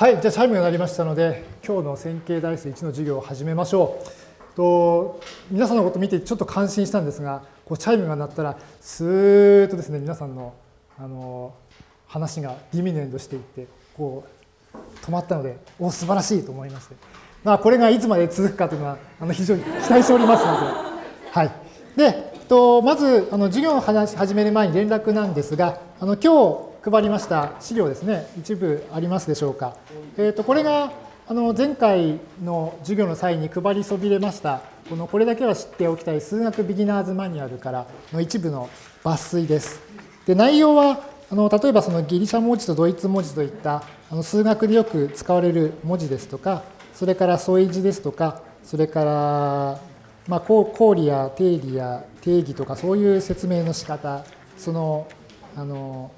はい、じゃあチャイムが鳴りましたので、今日の線形代数1の授業を始めましょう。と皆さんのこと見てちょっと感心したんですが、こうチャイムが鳴ったら、スーッとですね、皆さんのあの話がディミヌエンドしていって、こう止まったので、お素晴らしいと思いまして。まあ、これがいつまで続くかというのは、あの非常に期待しておりますので。はい。で、とまずあの授業を始める前に連絡なんですが、あの今日配りました資料ですね、一部ありますでしょうか。えー、とこれがあの前回の授業の際に配りそびれました、このこれだけは知っておきたい数学ビギナーズマニュアルからの一部の抜粋です。で内容はあの例えばそのギリシャ文字とドイツ文字といったあの数学でよく使われる文字ですとか、それから添い字ですとか、それから、まあ、公理や定理や定義とかそういう説明の仕方、そのあの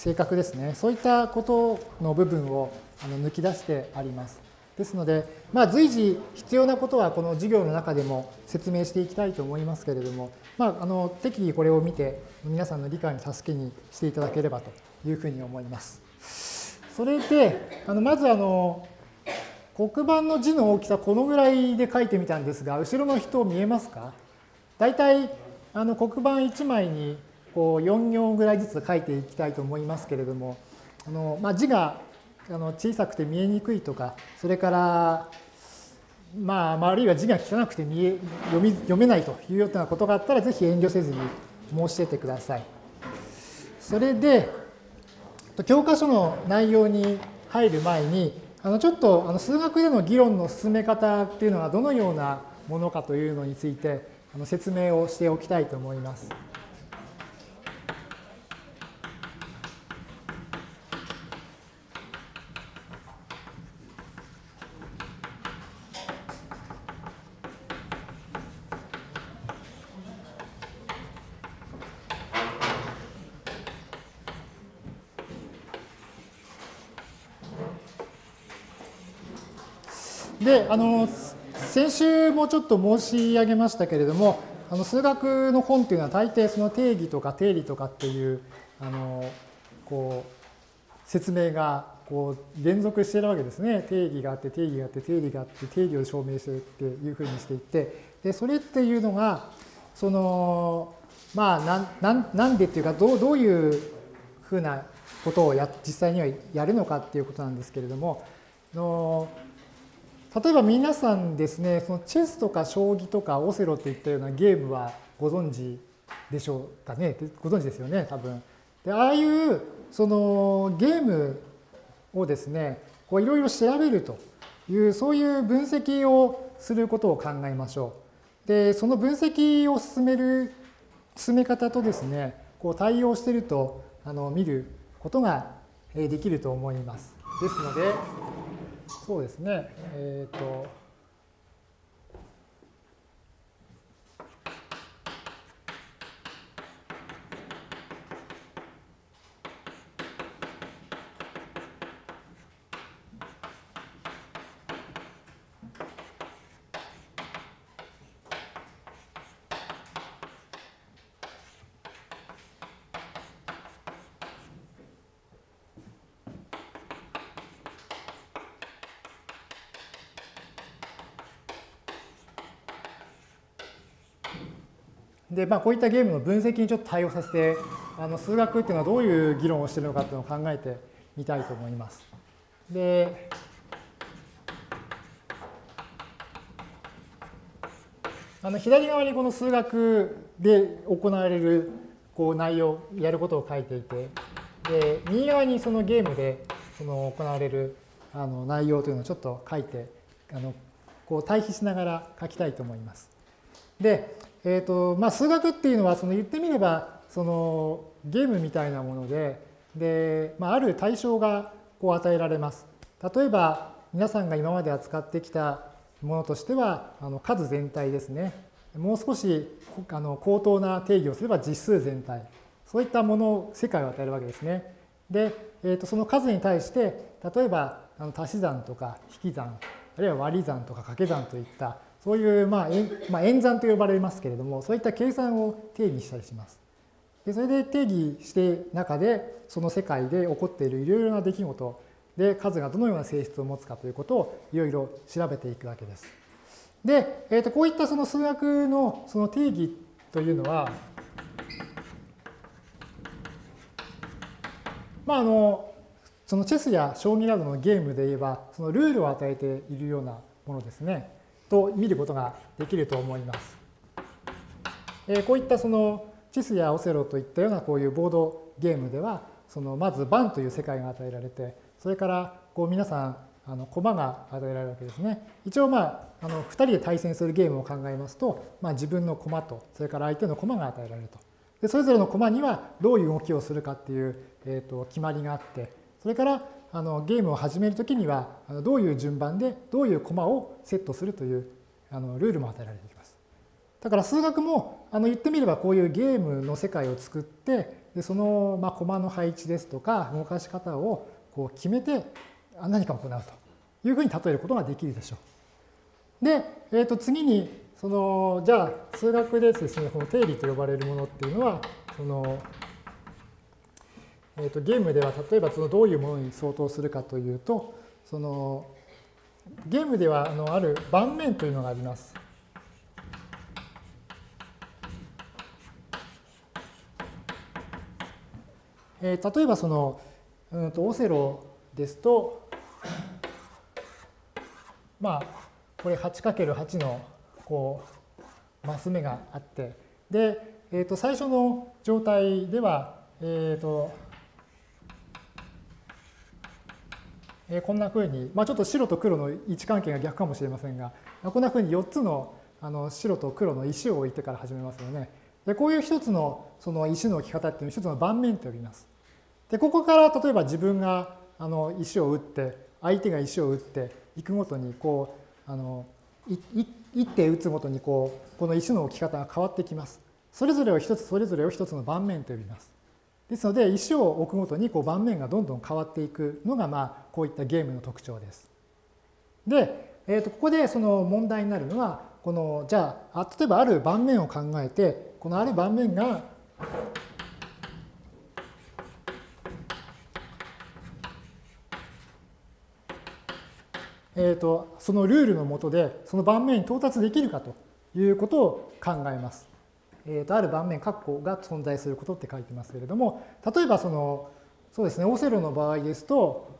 性格ですね、そういったことの部分を抜き出してあります。ですので、まあ、随時必要なことはこの授業の中でも説明していきたいと思いますけれども、まあ、あの適宜これを見て皆さんの理解の助けにしていただければというふうに思います。それで、あのまずあの黒板の字の大きさこのぐらいで書いてみたんですが、後ろの人見えますか？大体あの黒板1枚にこう4行ぐらいずつ書いていきたいと思いますけれども、あのまあ、字があの小さくて見えにくいとか、それから、まあ、あるいは字が汚くて見え読み読めないというようなことがあったら、ぜひ遠慮せずに申し出てください。それで、教科書の内容に入る前に、あのちょっとあの数学での議論の進め方っていうのはどのようなものかというのについてあの説明をしておきたいと思います。で、あの、先週もちょっと申し上げましたけれども、あの数学の本っていうのは大抵その定義とか定理とかっていう、あの、こう、説明がこう連続してるわけですね。定義があって、定義があって、定理があって、定理を証明してっていうふうにしていって、で、それっていうのが、その、まあ、なん、なんでっていうか、どう、どういうふうなことをや実際にはやるのかっていうことなんですけれども、の例えば皆さんですね、そのチェスとか将棋とかオセロといったようなゲームはご存知でしょうかね？ご存知ですよね、多分。でああいうそのゲームをですね、こういろいろ調べるという、そういう分析をすることを考えましょう。で、その分析を進める、進め方とですね、こう対応しているとあの見ることができると思います。ですので、そうですね。えっ、ー、と、で、まあ、こういったゲームの分析にちょっと対応させて、あの数学っていうのはどういう議論をしているのかっていうのを考えてみたいと思います。で、あの左側にこの数学で行われるこう内容、やることを書いていて、で、右側にそのゲームでその行われるあの内容というのをちょっと書いて、あのこう対比しながら書きたいと思います。で、えーとまあ、数学っていうのはその言ってみればそのゲームみたいなものでで、まあ、ある対象がこう与えられます。例えば皆さんが今まで扱ってきたものとしてはあの数全体ですね。もう少しあの高等な定義をすれば実数全体。そういったものを、世界を与えるわけですね。で、えー、とその数に対して、例えばあの足し算とか引き算、あるいは割り算とか掛け算といったそういう、まあ、まあ、演算と呼ばれますけれども、そういった計算を定義したりします。でそれで定義して中で、その世界で起こっているいろいろな出来事、で数がどのような性質を持つかということをいろいろ調べていくわけです。で、えー、とこういったその数学のその定義というのは、まああのそのチェスや将棋などのゲームで言えばそのルールを与えているようなものですねと見ることができると思います。え、こういったそのチスやオセロといったようなこういうボードゲームではそのまず盤という世界が与えられてそれからこう皆さんあの駒が与えられるわけですね。一応まああの2人で対戦するゲームを考えますと、まあ、自分の駒とそれから相手の駒が与えられると。でそれぞれの駒にはどういう動きをするかっていう、えー、と決まりがあってそれからあのゲームを始めるときにはどういう順番でどういう駒をセットするというあのルールも与えられています。だから数学もあの言ってみればこういうゲームの世界を作ってでそのまあ駒の配置ですとか動かし方をこう決めて何かを行うというふうに例えることができるでしょう。で、えー、と次にそのじゃあ数学でですねこの定理と呼ばれるものっていうのはそのえー、とゲームでは例えばそのどういうものに相当するかというとそのゲームではあのある盤面というのがあります。えー、例えばその、うんとオセロですとまあこれ 8×8 のこうマス目があってで、えー、と最初の状態では、えー、とえこんなふうに、まあ、ちょっと白と黒の位置関係が逆かもしれませんが、こんなふうに4つのあの白と黒の石を置いてから始めますよね。でこういう一つのその石の置き方っていうのを一つの盤面と呼びます。でここから例えば自分があの石を打って相手が石を打っていくごとにこうあの一手打つごとにこうこの石の置き方が変わってきます。それぞれを一つそれぞれを一つの盤面と呼びます。ですので石を置くごとにこう盤面がどんどん変わっていくのがまあこういったゲームの特徴です。で、えー、とここでその問題になるのはこのじゃあ例えばある盤面を考えてこのある盤面がえーと、そのルールのもとでその盤面に到達できるかということを考えます。えー、とある盤面括弧が存在することって書いてますけれども例えばそのそうですねオセロの場合ですと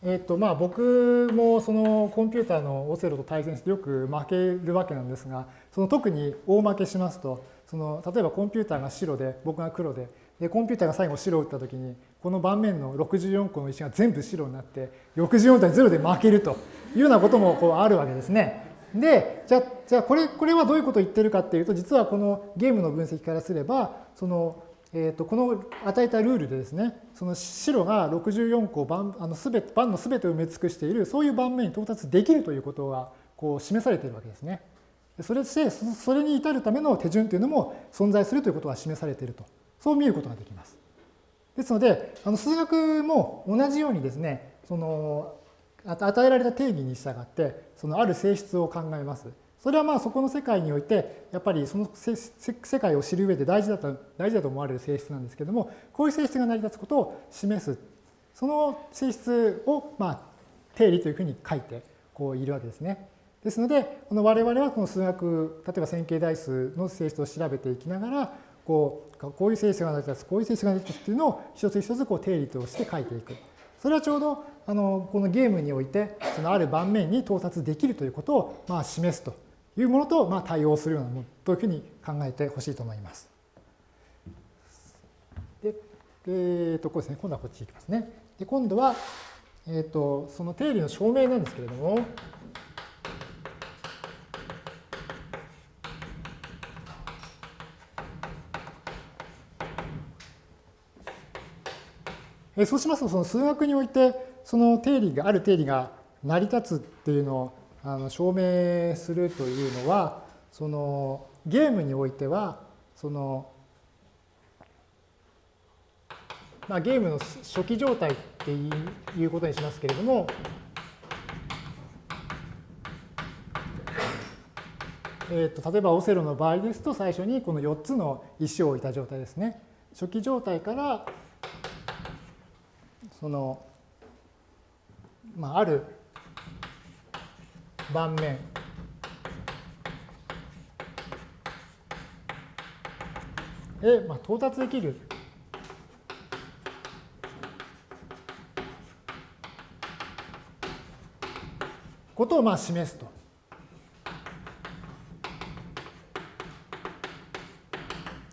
えっとまあ、僕もそのコンピューターのオセロと対戦してよく負けるわけなんですがその特に大負けしますとその例えばコンピューターが白で僕が黒ででコンピューターが最後白を打った時にこの盤面の64個の石が全部白になって64対0で負けるというようなこともこうあるわけですね。でじゃあじゃあこれこれはどういうことを言ってるかっていうと実はこのゲームの分析からすればその、えー、とこの与えたルールでですねその白が64個盤あのすべ盤の全てを埋め尽くしているそういう盤面に到達できるということがこう示されているわけですね。それしてそれに至るための手順というのも存在するということが示されているとそう見ることができます。ですので、あの数学も同じようにですね、その与えられた定義に従って、そのある性質を考えます。それはまあそこの世界において、やっぱりその世界を知る上で大事だと大事だと思われる性質なんですけども、こういう性質が成り立つことを示す。その性質をまあ定理というふうに書いてこういるわけですね。ですので、この我々はこの数学、例えば線形代数の性質を調べていきながら、こうこういう性質が成り立つこういう性質が成り立つっていうのを一つ一つこう定理として書いていく。それはちょうどあのこのゲームにおいてそのある盤面に到達できるということをまあ示すというものとまあ対応するようなものというふうに考えてほしいと思います。で、えー、とこうですね今度はこっち行きますね。で今度は、えー、とその定理の証明なんですけれども。そうしますと、その数学において、その定理が、ある定理が成り立つっていうのをあの証明するというのは、そのゲームにおいては、その、まあ、ゲームの初期状態っていうことにしますけれども、えー、と例えばオセロの場合ですと最初にこの4つの石を置いた状態ですね。初期状態からその、まあ、ある盤面へ、まあ、到達できることをまあ示すと。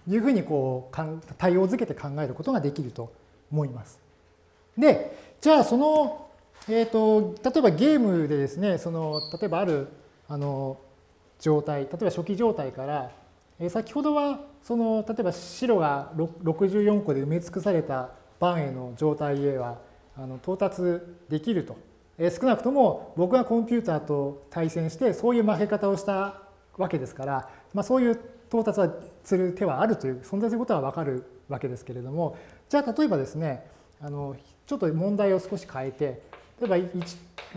いうふうにこう対応づけて考えることができると思います。で、じゃあその、えっ、ー、と、例えばゲームでですね、その、例えばある、あの、状態、例えば初期状態から、えー、先ほどは、その、例えば白が64個で埋め尽くされた盤への状態へは、あの到達できると。えー、少なくとも僕がコンピューターと対戦して、そういう負け方をしたわけですから、まあ、そういう到達はする手はあるという存在することは分かるわけですけれどもじゃあ例えばですねあのちょっと問題を少し変えて例えば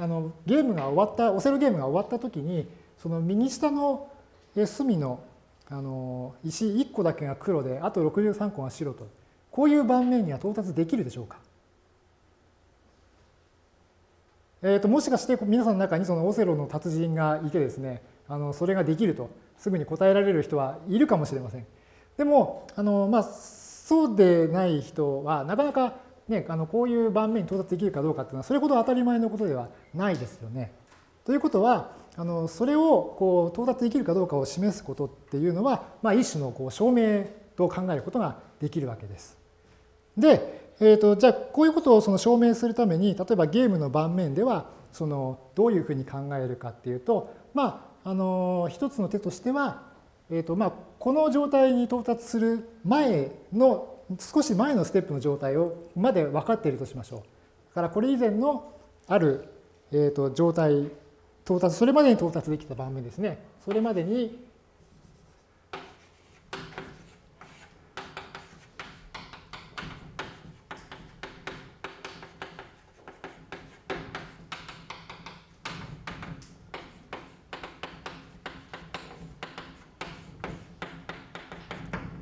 あのゲームが終わったオセロゲームが終わった時にその右下の隅のあの石1個だけが黒であと63個が白とこういう盤面には到達できるでしょうか？えー、ともしかして皆さんの中にそのオセロの達人がいてですねあのそれができるとすぐに答えられる人はいるかもしれません。でもあの、まあ、そうでない人はなかなか、ね、あのこういう盤面に到達できるかどうかっていうのはそれほど当たり前のことではないですよね。ということはあのそれをこう到達できるかどうかを示すことっていうのは、まあ、一種のこう証明と考えることができるわけです。で、えーと、じゃあこういうことをその証明するために例えばゲームの盤面ではそのどういうふうに考えるかっていうとまああの一つの手としては、えーとまあ、この状態に到達する前の少し前のステップの状態をまで分かっているとしましょう。だからこれ以前のある、えーと、状態到達それまでに到達できた盤面ですねそれまでに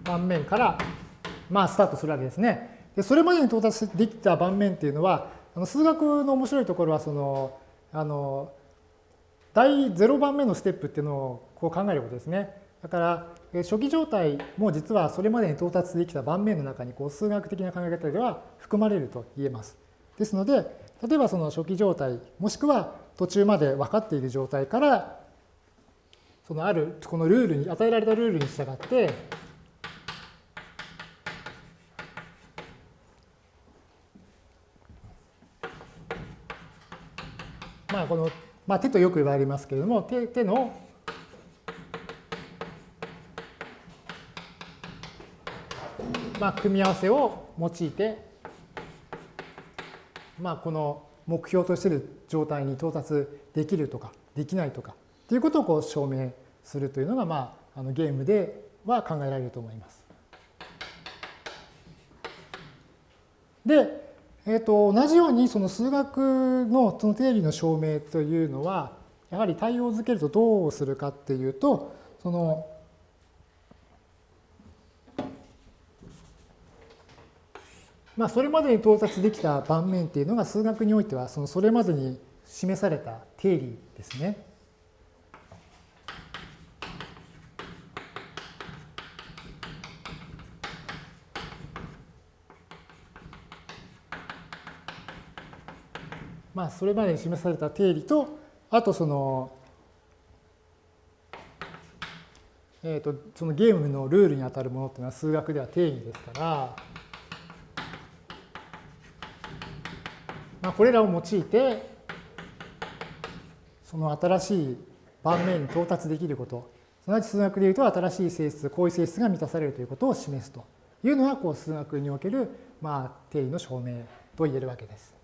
盤面から、まあ、スタートするわけですね。でそれまでに到達できた盤面っていうのはあの数学の面白いところはそのあの第0番目のステップっていうのをこう考えることですね。だから初期状態も実はそれまでに到達できた盤面の中にこう数学的な考え方では含まれると言えます。ですので例えばその初期状態もしくは途中まで分かっている状態からそのあるこのルールに与えられたルールに従ってこの、まあ、手とよく言われますけれども手手のまあ、組み合わせを用いて、まあ、この目標としている状態に到達できるとかできないとかということをこう証明するというのが、まあ、あのゲームでは考えられると思います。で、えーと、同じようにその数学のその定理の証明というのはやはり対応づけるとどうするかっていうとそのまあそれまでに到達できた盤面っていうのが数学においてはそのそれまでに示された定理ですね。まあ、それまでに示された定理と、あとその、えーと、そのゲームのルールにあたるものっていうのは数学では定義ですから、まあ、これらを用いて、その新しい盤面に到達できること、すなわち数学でいうと新しい性質、こういう性質が満たされるということを示すというのがこう数学における、まあ、定理の証明と言えるわけです。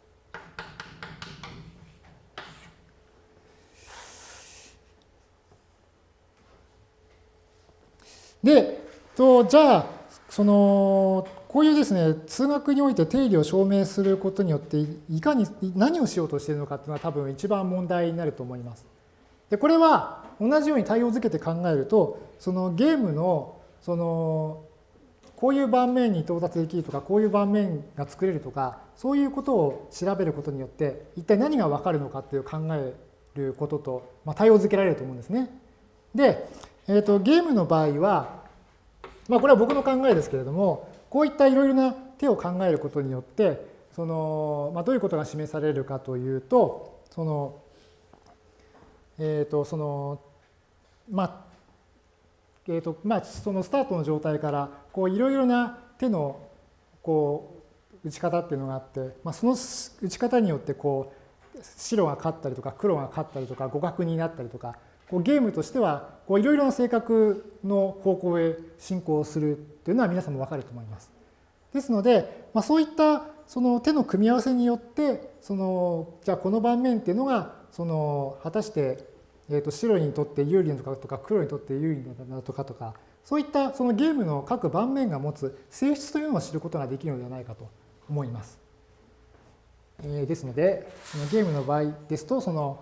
で、とじゃあ、その、こういうですね、数学において定理を証明することによって、いかに何をしようとしているのかっていうのは多分一番問題になると思います。で、これは、同じように対応づけて考えるとそのゲームのそのこういう盤面に到達できるとかこういう盤面が作れるとかそういうことを調べることによって一体何が分かるのかっていう考えることと、まあ、対応づけられると思うんですね。で、えーと、ゲームの場合は、まあ、これは僕の考えですけれどもこういったいろいろな手を考えることによってその、まあ、どういうことが示されるかというとそのえっ、ー、とそのまあえーとまあ、そのスタートの状態からこういろいろな手のこう打ち方っていうのがあって、まあ、その打ち方によってこう白が勝ったりとか黒が勝ったりとか互角になったりとかこうゲームとしてはいろいろな性格の方向へ進行するっていうのは皆さんも分かると思います。ですので、まあ、そういったその手の組み合わせによってそのじゃあこの盤面っていうのがその果たしてえー、と白にとって有利なとかとか黒にとって有利なとかとかそういったそのゲームの各盤面が持つ性質というのを知ることができるのではないかと思います。えー、ですのでそのゲームの場合ですとその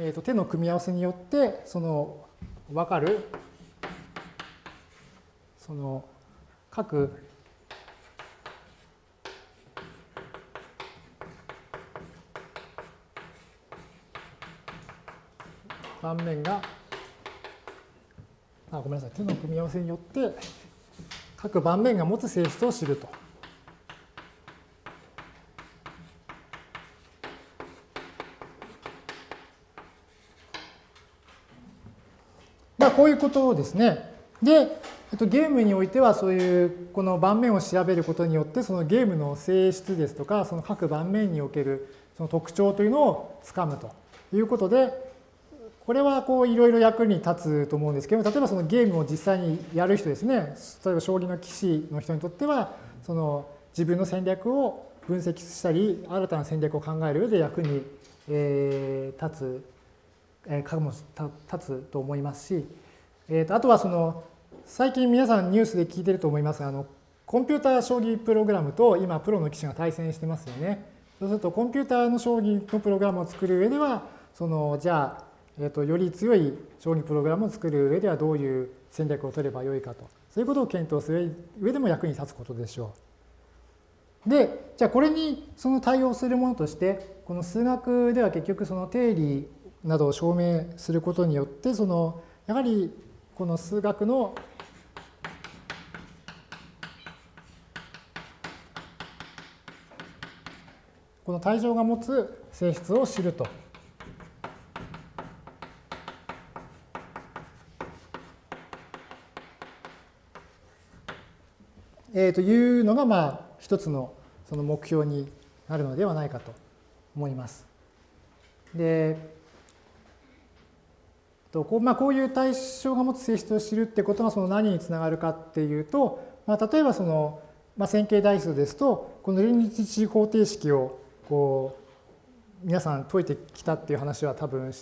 えー、と手の組み合わせによってその分かるその各盤面があごめんなさい手の組み合わせによって各盤面が持つ性質を知ると。こういうことですね。で、えっと、ゲームにおいてはそういうこの盤面を調べることによってそのゲームの性質ですとかその各盤面におけるその特徴というのをつかむということでこれはこういろいろ役に立つと思うんですけど例えばそのゲームを実際にやる人ですね例えば将棋の棋士の人にとってはその自分の戦略を分析したり新たな戦略を考える上で役に、立つ、えー、かも立つと思いますし、えー、とあとはその最近皆さんニュースで聞いてると思いますが、あのコンピューター将棋プログラムと今プロの棋士が対戦してますよね。そうするとコンピューターの将棋のプログラムを作る上では、そのじゃあ、えーと、より強い将棋プログラムを作る上ではどういう戦略を取ればよいかと、そういうことを検討する上でも役に立つことでしょう。で、じゃあこれにその対応するものとして、この数学では結局その定理などを証明することによって、そのやはりこの数学のこの対象が持つ性質を知ると。えー、というのが、まあ、一つのその目標になるのではないかと思います。で、とこうまあ、こういう対象が持つ性質を知るってことがその何につながるかっていうと、まあ、例えばその、まあ、線形代数ですとこの連立一次方程式をこう皆さん解いてきたっていう話は多分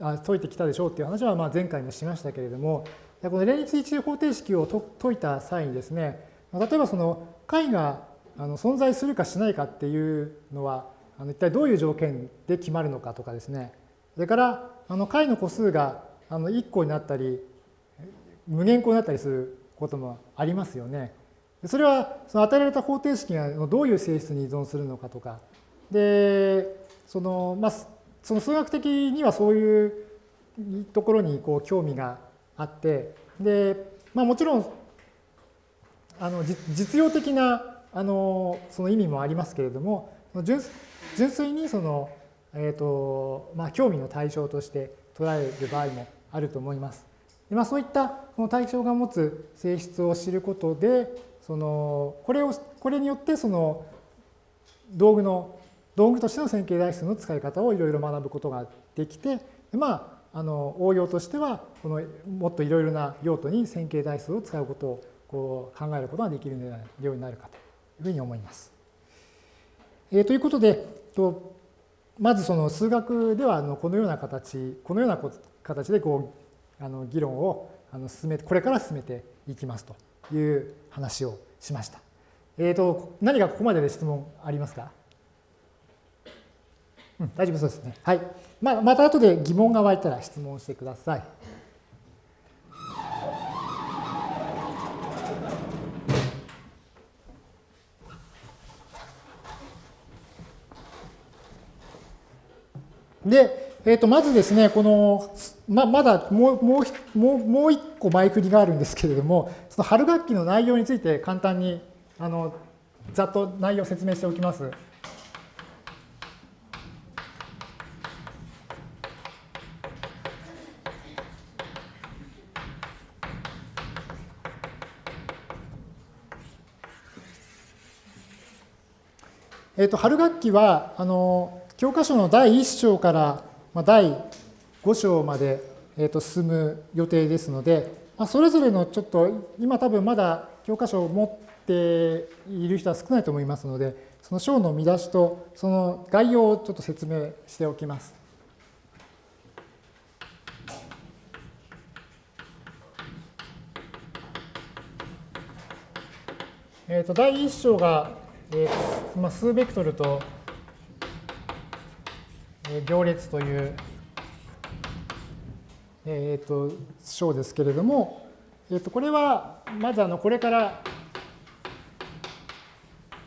あ解いてきたでしょうっていう話はまあ前回もしましたけれどもこの連立一次方程式を解いた際にですね例えばその解があの存在するかしないかっていうのはあの一体どういう条件で決まるのかとかですね。それからあの解の個数があの1個になったり無限個になったりすることもありますよね。それはその与えられた方程式がどういう性質に依存するのかとかでそのまあその数学的にはそういうところにこう興味があってで、まあ、もちろんあの実用的なあのその意味もありますけれども純粋にその、えーとまあ、興味の対象として捉える場合もあると思います。でまあ、そういったこの対象が持つ性質を知ることでそのこれをこれによってその道具の道具としての線形代数の使い方をいろいろ学ぶことができて、まあ、あの応用としてはこのもっといろいろな用途に線形代数を使うことをこう考えることができるようになるかというふうに思います。えー、ということで、とまずその数学ではあのこのような形、このような形でこうあの議論をあの進めこれから進めていきますという話をしました。えーと、何かここまでで質問ありますか、うん、大丈夫そうですね。はい。まあ、また後で疑問が湧いたら質問してください。で、えー、とまずですね、この、ままだもうもうもう一個前振りがあるんですけれども、その春学期の内容について簡単にあのざっと内容を説明しておきます。えー、と春学期はあの教科書の第1章からまあ第5章まで、えー、と進む予定ですので、まあ、それぞれのちょっと今多分まだ教科書を持っている人は少ないと思いますのでその章の見出しとその概要をちょっと説明しておきます。えー、と第1章が、えーまあ、数ベクトルと行列という、えー、と章ですけれども、えー、とこれはまずあのこれから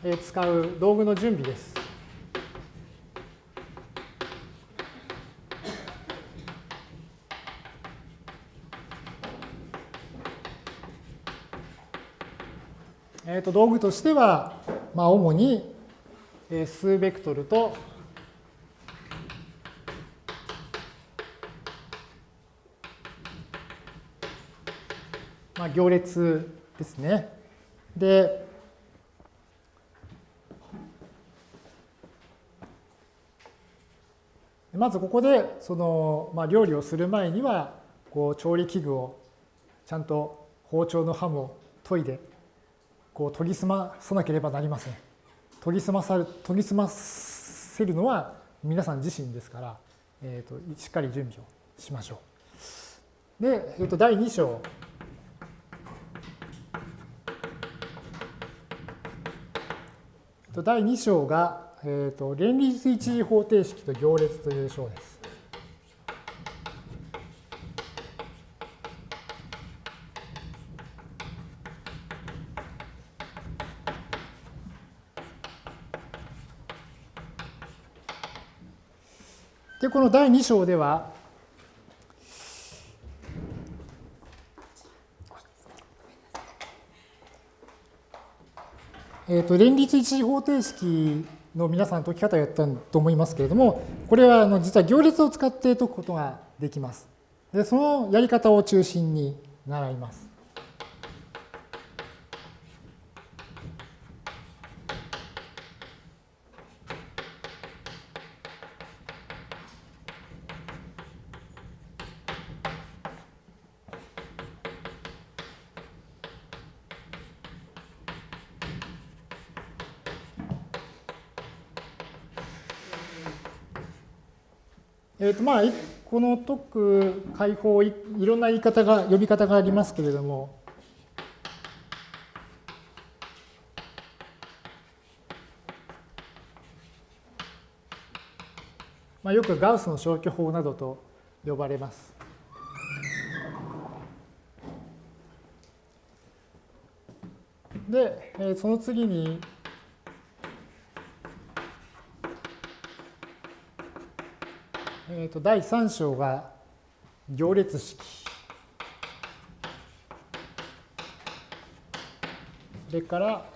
使う道具の準備です。えー、と道具としては、まあ、主に数ベクトルとまあ、行列ですね。で、まずここでその、まあ、料理をする前にはこう調理器具をちゃんと包丁の刃も研いでこう研ぎ澄まさなければなりません。研ぎ澄まさる研ぎ澄ませるのは皆さん自身ですから、えーと、しっかり準備をしましょう。で、えー、と第2章第2章が、えーと、連立一次方程式と行列という章です。で、この第2章では、えーと、連立一次方程式の皆さん解き方をやったと思いますけれども、これはあの実は行列を使って解くことができます。でそのやり方を中心に習います。まあ、この解く解放いろんな言い方が呼び方がありますけれどもまあ、よくガウスの消去法などと呼ばれます。で、その次にえー、と第3章が行列式。それから、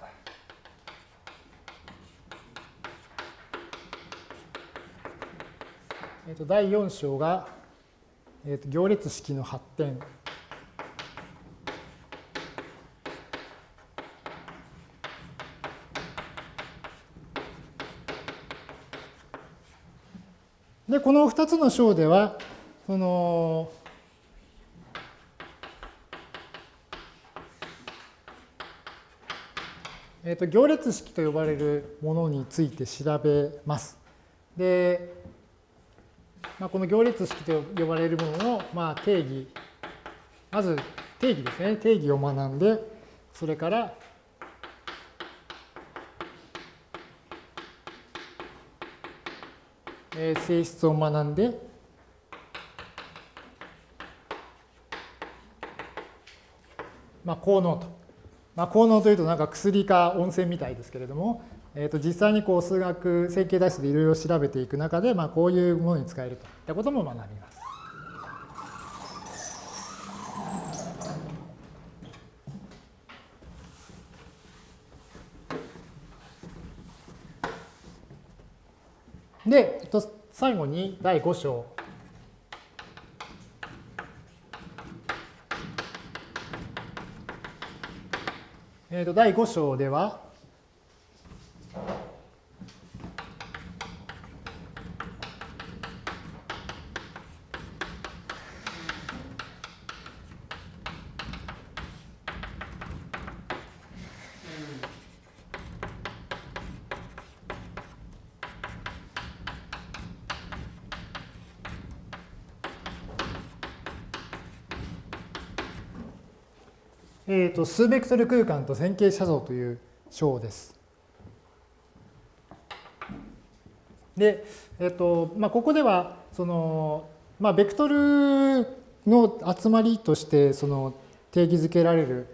えー、と第4章が、えー、と行列式の発展。で、この2つの章では、その、えー、と行列式と呼ばれるものについて調べます。で、まあ、この行列式と呼ばれるものの、まあ、定義、まず定義ですね、定義を学んで、それから、えー性質を学んで、まあ、効能と。まあ、効能というとなんか薬か温泉みたいですけれども、えー、と実際にこう数学線形代数でいろいろ調べていく中で、まあ、こういうものに使えるといったことも学びます。で、えっと、最後に第5章。えー、と第5章では、えー、と数ベクトル空間と線形写像という章です。で、えーとまあ、ここではその、まあ、ベクトルの集まりとしてその定義づけられる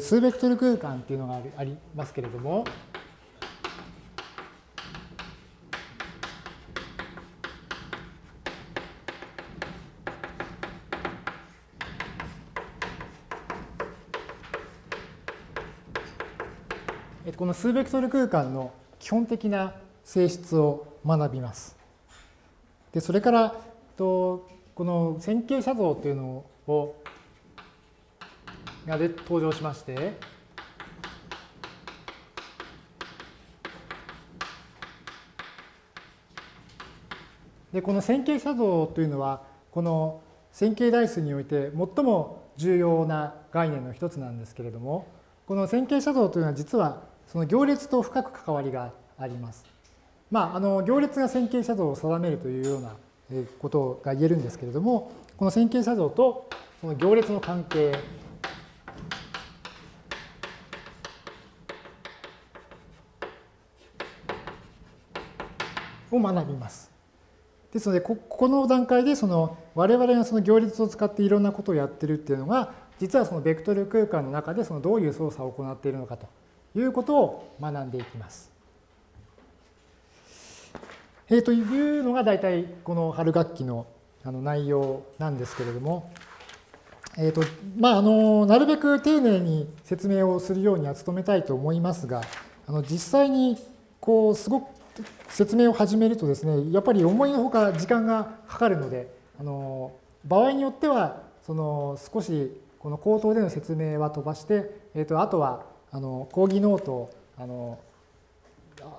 数ベクトル空間っていうのがありますけれども、この数ベクトル空間の基本的な性質を学びます。でそれからとこの線形写像というのをがで登場しましてでこの線形写像というのはこの線形代数において最も重要な概念の一つなんですけれどもこの線形写像というのは実はその行列と深く関わりがあります。まあ、あの行列が線形写像を定めるというようなことが言えるんですけれどもこの線形写像とその行列の関係を学びます。ですのでここの段階でその我々がその行列を使っていろんなことをやってるっていうのが実はそのベクトル空間の中でそのどういう操作を行っているのかということを学んでいきます。えー、というのが大体この春学期のあの内容なんですけれども、えーとまあ、あのなるべく丁寧に説明をするようには努めたいと思いますがあの実際にこうすごく説明を始めるとですねやっぱり思いのほか時間がかかるのであの場合によってはその少しこの口頭での説明は飛ばして、えー、とあとはあの講義ノートをあの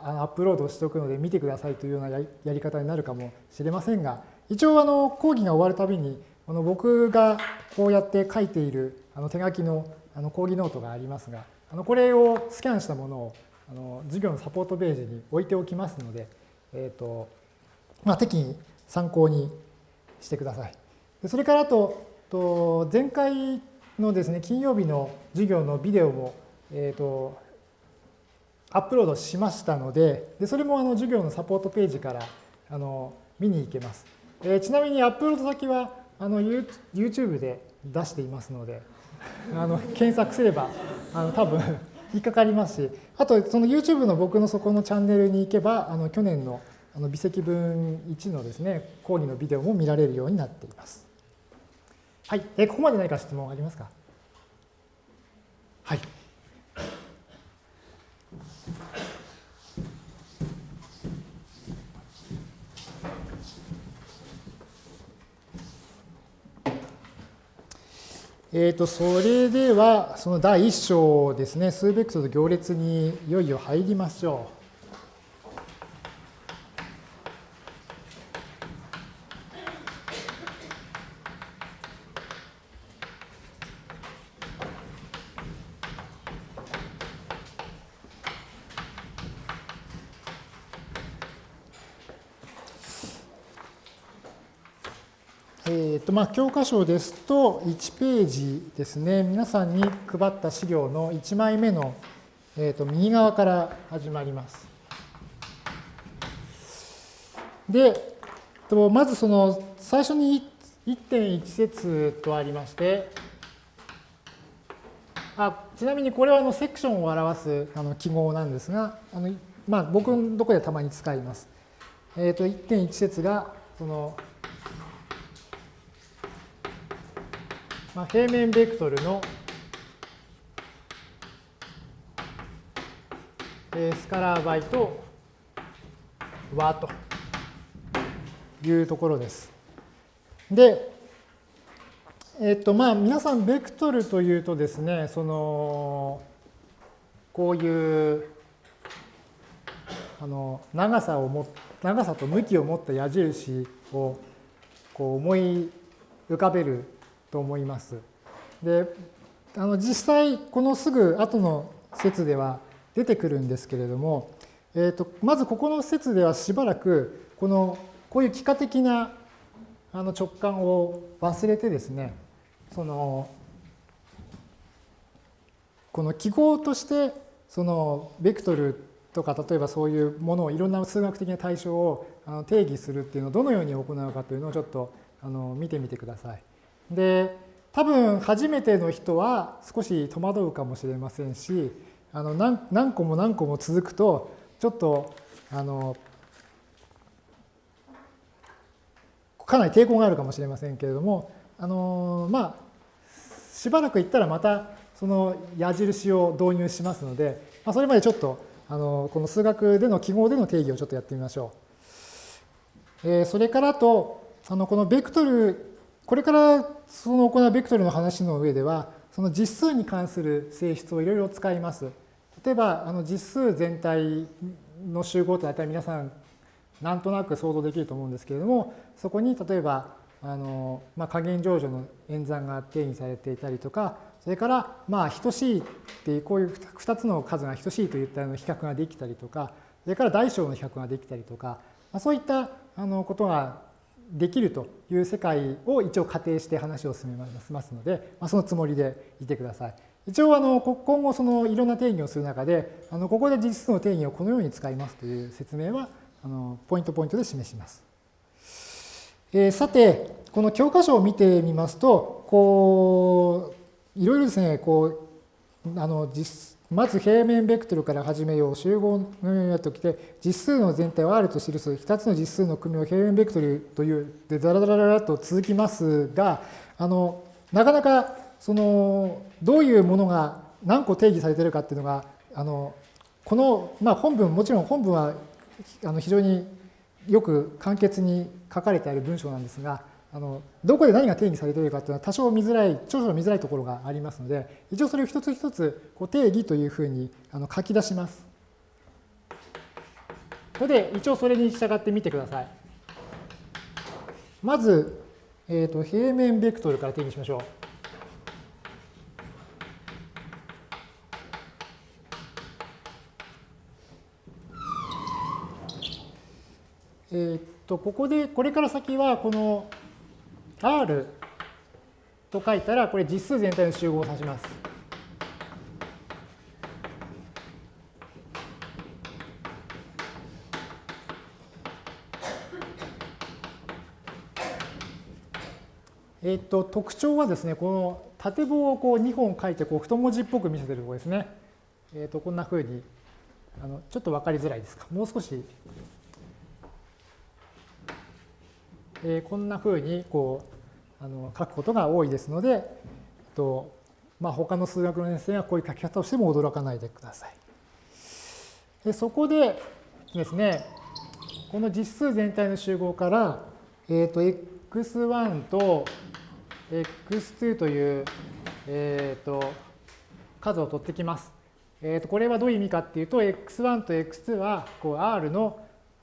アップロードしておくので見てくださいというようなやり方になるかもしれませんが一応あの講義が終わるたびにあの僕がこうやって書いているあの手書きのあの講義ノートがありますがあのこれをスキャンしたものをあの授業のサポートページに置いておきますので、えーとまあ、適宜参考にしてください。でそれからあとと前回のですね金曜日の授業のビデオも、えーとアップロードしましたので、でそれもあの授業のサポートページからあの見に行けます。えー、ちなみにアップロード先はあの YouTube で出していますので、あの検索すればあの多分引っかかりますし、あとその YouTube の僕のそこのチャンネルに行けば、あの去年のあの微積分1のですね、講義のビデオも見られるようになっています。はい、え、ここまで何か質問ありますか？はい。えー、とそれではその第1章ですね数ベクトル行列にいよいよ入りましょう。えーとまあ、教科書ですと1ページですね、皆さんに配った資料の1枚目の、えー、と右側から始まります。で、とまずその最初に1.1節とありまして、あちなみにこれはあのセクションを表すあの記号なんですが、あのまあ、僕のところでたまに使います。えっ、ー、と1.1節がその、まあ、平面ベクトルのスカラー倍と和というところです。で、えっとまあ皆さんベクトルというとですね、そのこういうあの長さをも長さと向きを持った矢印をこう思い浮かべると思います。で、あの実際このすぐ後の説では出てくるんですけれども、えーと、まずここの説ではしばらくこのこういう幾何的なあの直感を忘れてですねそのこの記号としてそのベクトルとか例えばそういうものをいろんな数学的な対象を定義するっていうのをどのように行うかというのをちょっとあの見てみてください。で多分初めての人は少し戸惑うかもしれませんしあの何何個も何個も続くとちょっとあのかなり抵抗があるかもしれませんけれどもあのまあしばらくいったらまたその矢印を導入しますので、まあ、それまでちょっとあのこの数学での記号での定義をちょっとやってみましょう。えー、それからとあのこのベクトルこれからその行うベクトルの話の上ではその実数に関する性質をいろいろ使います。例えばあの実数全体の集合と大体皆さんなんとなく想像できると思うんですけれどもそこに例えばあの、まあ、加減乗除の演算が定義されていたりとかそれからまあ等しいっていうこういう2つの数が等しいといったような比較ができたりとかそれから大小の比較ができたりとか、まあ、そういったあのことができるという世界を一応仮定して話を進めますので、まあ、そのつもりでいてください。一応あの今後そのいろんな定義をする中であのここで実数の定義をこのように使いますという説明はあのポイントポイントで示します。えー、さてこの教科書を見てみますとこういろいろですねこうあの実まず平面ベクトルから始めよう。集合のようになってきて、実数の全体を R と記す2つの実数の組を平面ベクトルという、で、ダラダラダラと続きますが、あの、なかなか、その、どういうものが何個定義されているかっていうのが、あの、この、まあ、本文、もちろん本文はあの非常によく簡潔に書かれてある文章なんですが、あのどこで何が定義されているかというのは多少見づらい、少々見づらいところがありますので、一応それを一つ一つこう定義というふうにあの書き出します。ここで一応それに従ってみてください。まず、えーと、平面ベクトルから定義しましょう。えっと、ここで、これから先は、この R と書いたら、これ実数全体の集合を指します。えっと、特徴はですね、この縦棒をこう2本書いてこう太文字っぽく見せてるところですね。えっと、こんなふうにあの、ちょっと分かりづらいですか？もう少し、えー、こんなふうにこうあの書くことが多いですので、とまあ、他の数学の先生はこういう書き方をしても驚かないでください。でそこでですね、この実数全体の集合から、えー、と x1 と x2 という、えー、と数を取ってきます。えー、とこれはどういう意味かっていうと、x1 と x2 はこう R の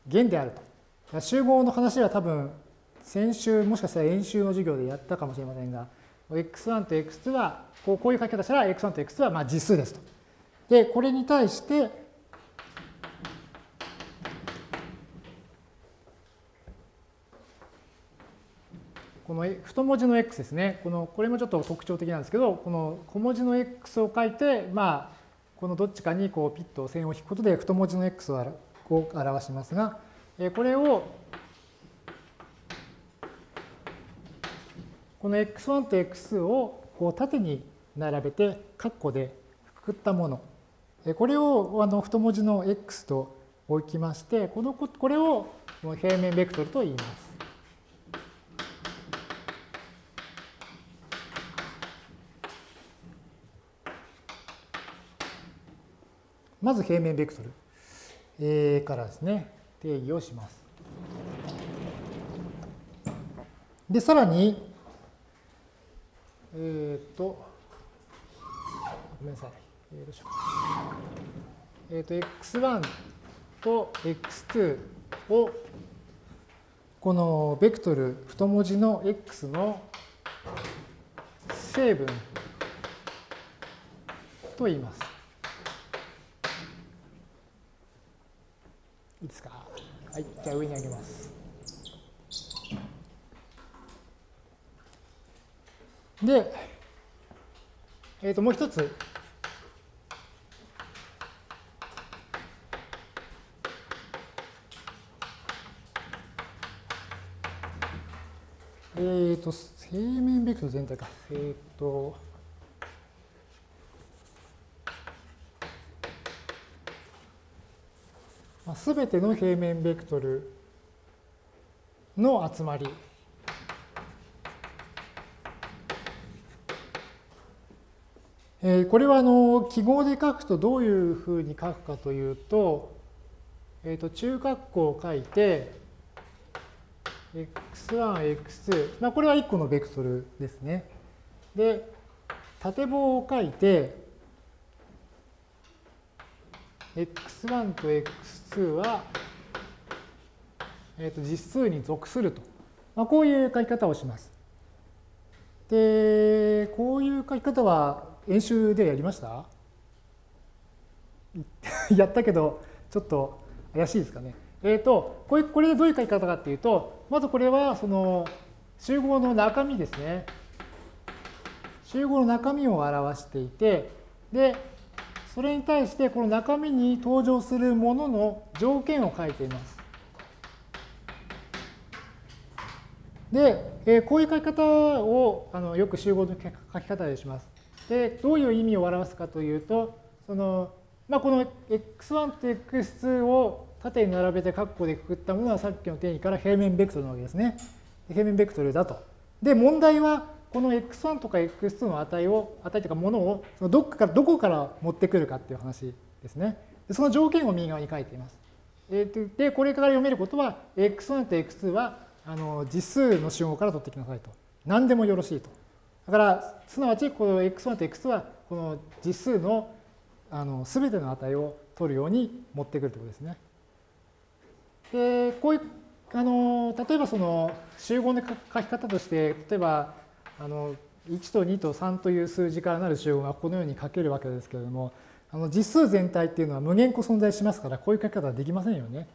弦であると。集合の話は多分先週もしかしたら演習の授業でやったかもしれませんが、x1 と x2 は、こうこういう書き方したら x1 と x2 はまあ実数ですと。で、これに対して、この太文字の x ですね。この、これもちょっと特徴的なんですけど、この小文字の x を書いて、まあ、このどっちかにこうピッと線を引くことで太文字の x を表しますが、これをこの x1 と x2 をこう縦に並べて括弧でくくったもの。これをあの太文字の x と置きまして、このこれを平面ベクトルと言います。まず平面ベクトル、えー、からですね、定義をします。で、さらに、えっ、と、ごめんなさい。えー、どうしよう。えっ、ー、と、x1 と x2 を、このベクトル太文字の x の成分と言います。いいですか？はい。じゃあ上に上げます。で、えっ、ー、と、もう一つ。えっ、ー、と、平面ベクトル全体か。えっ、ー、と、すべての平面ベクトルの集まり。え、これはあの記号で書くとどういうふうに書くかというと、えー、と中括弧を書いて、x1、x2、まあ、これは1個のベクトルですね。で、縦棒を書いて、x1 と x2 は、えー、と実数に属すると、まあ、こういう書き方をします。で、こういう書き方は演習でやりました？やったけど、ちょっと怪しいですかね。えっ、ー、と、これこれでどういう書き方かっていうと、まずこれはその集合の中身ですね。集合の中身を表していて、で、それに対してこの中身に登場するものの条件を書いています。で、えー、こういう書き方をあのよく集合の書き方でします。で、どういう意味を表すかというと、そのまあ、この x1 と x2 を縦に並べて括弧でくくったものはさっきの定義から平面ベクトルなわけですね。平面ベクトルだと。で、問題はこの x1 とか x2 の値を、値というかものをそのどっかからどこから持ってくるかっていう話ですね。でその条件を右側に書いています。えー、で、これから読めることは、x1 と x2 はあの実数の集合から取ってきなさいと。何でもよろしいと。だから、すなわち、この x1 と x2 は、この実数のあの全ての値を取るように持ってくるということですね。で、こういうあの例えばその集合の書き方として例えばあの1と2と3という数字からなる集合がこのように書けるわけですけれどもあの実数全体っていうのは無限個存在しますからこういう書き方はできませんよね。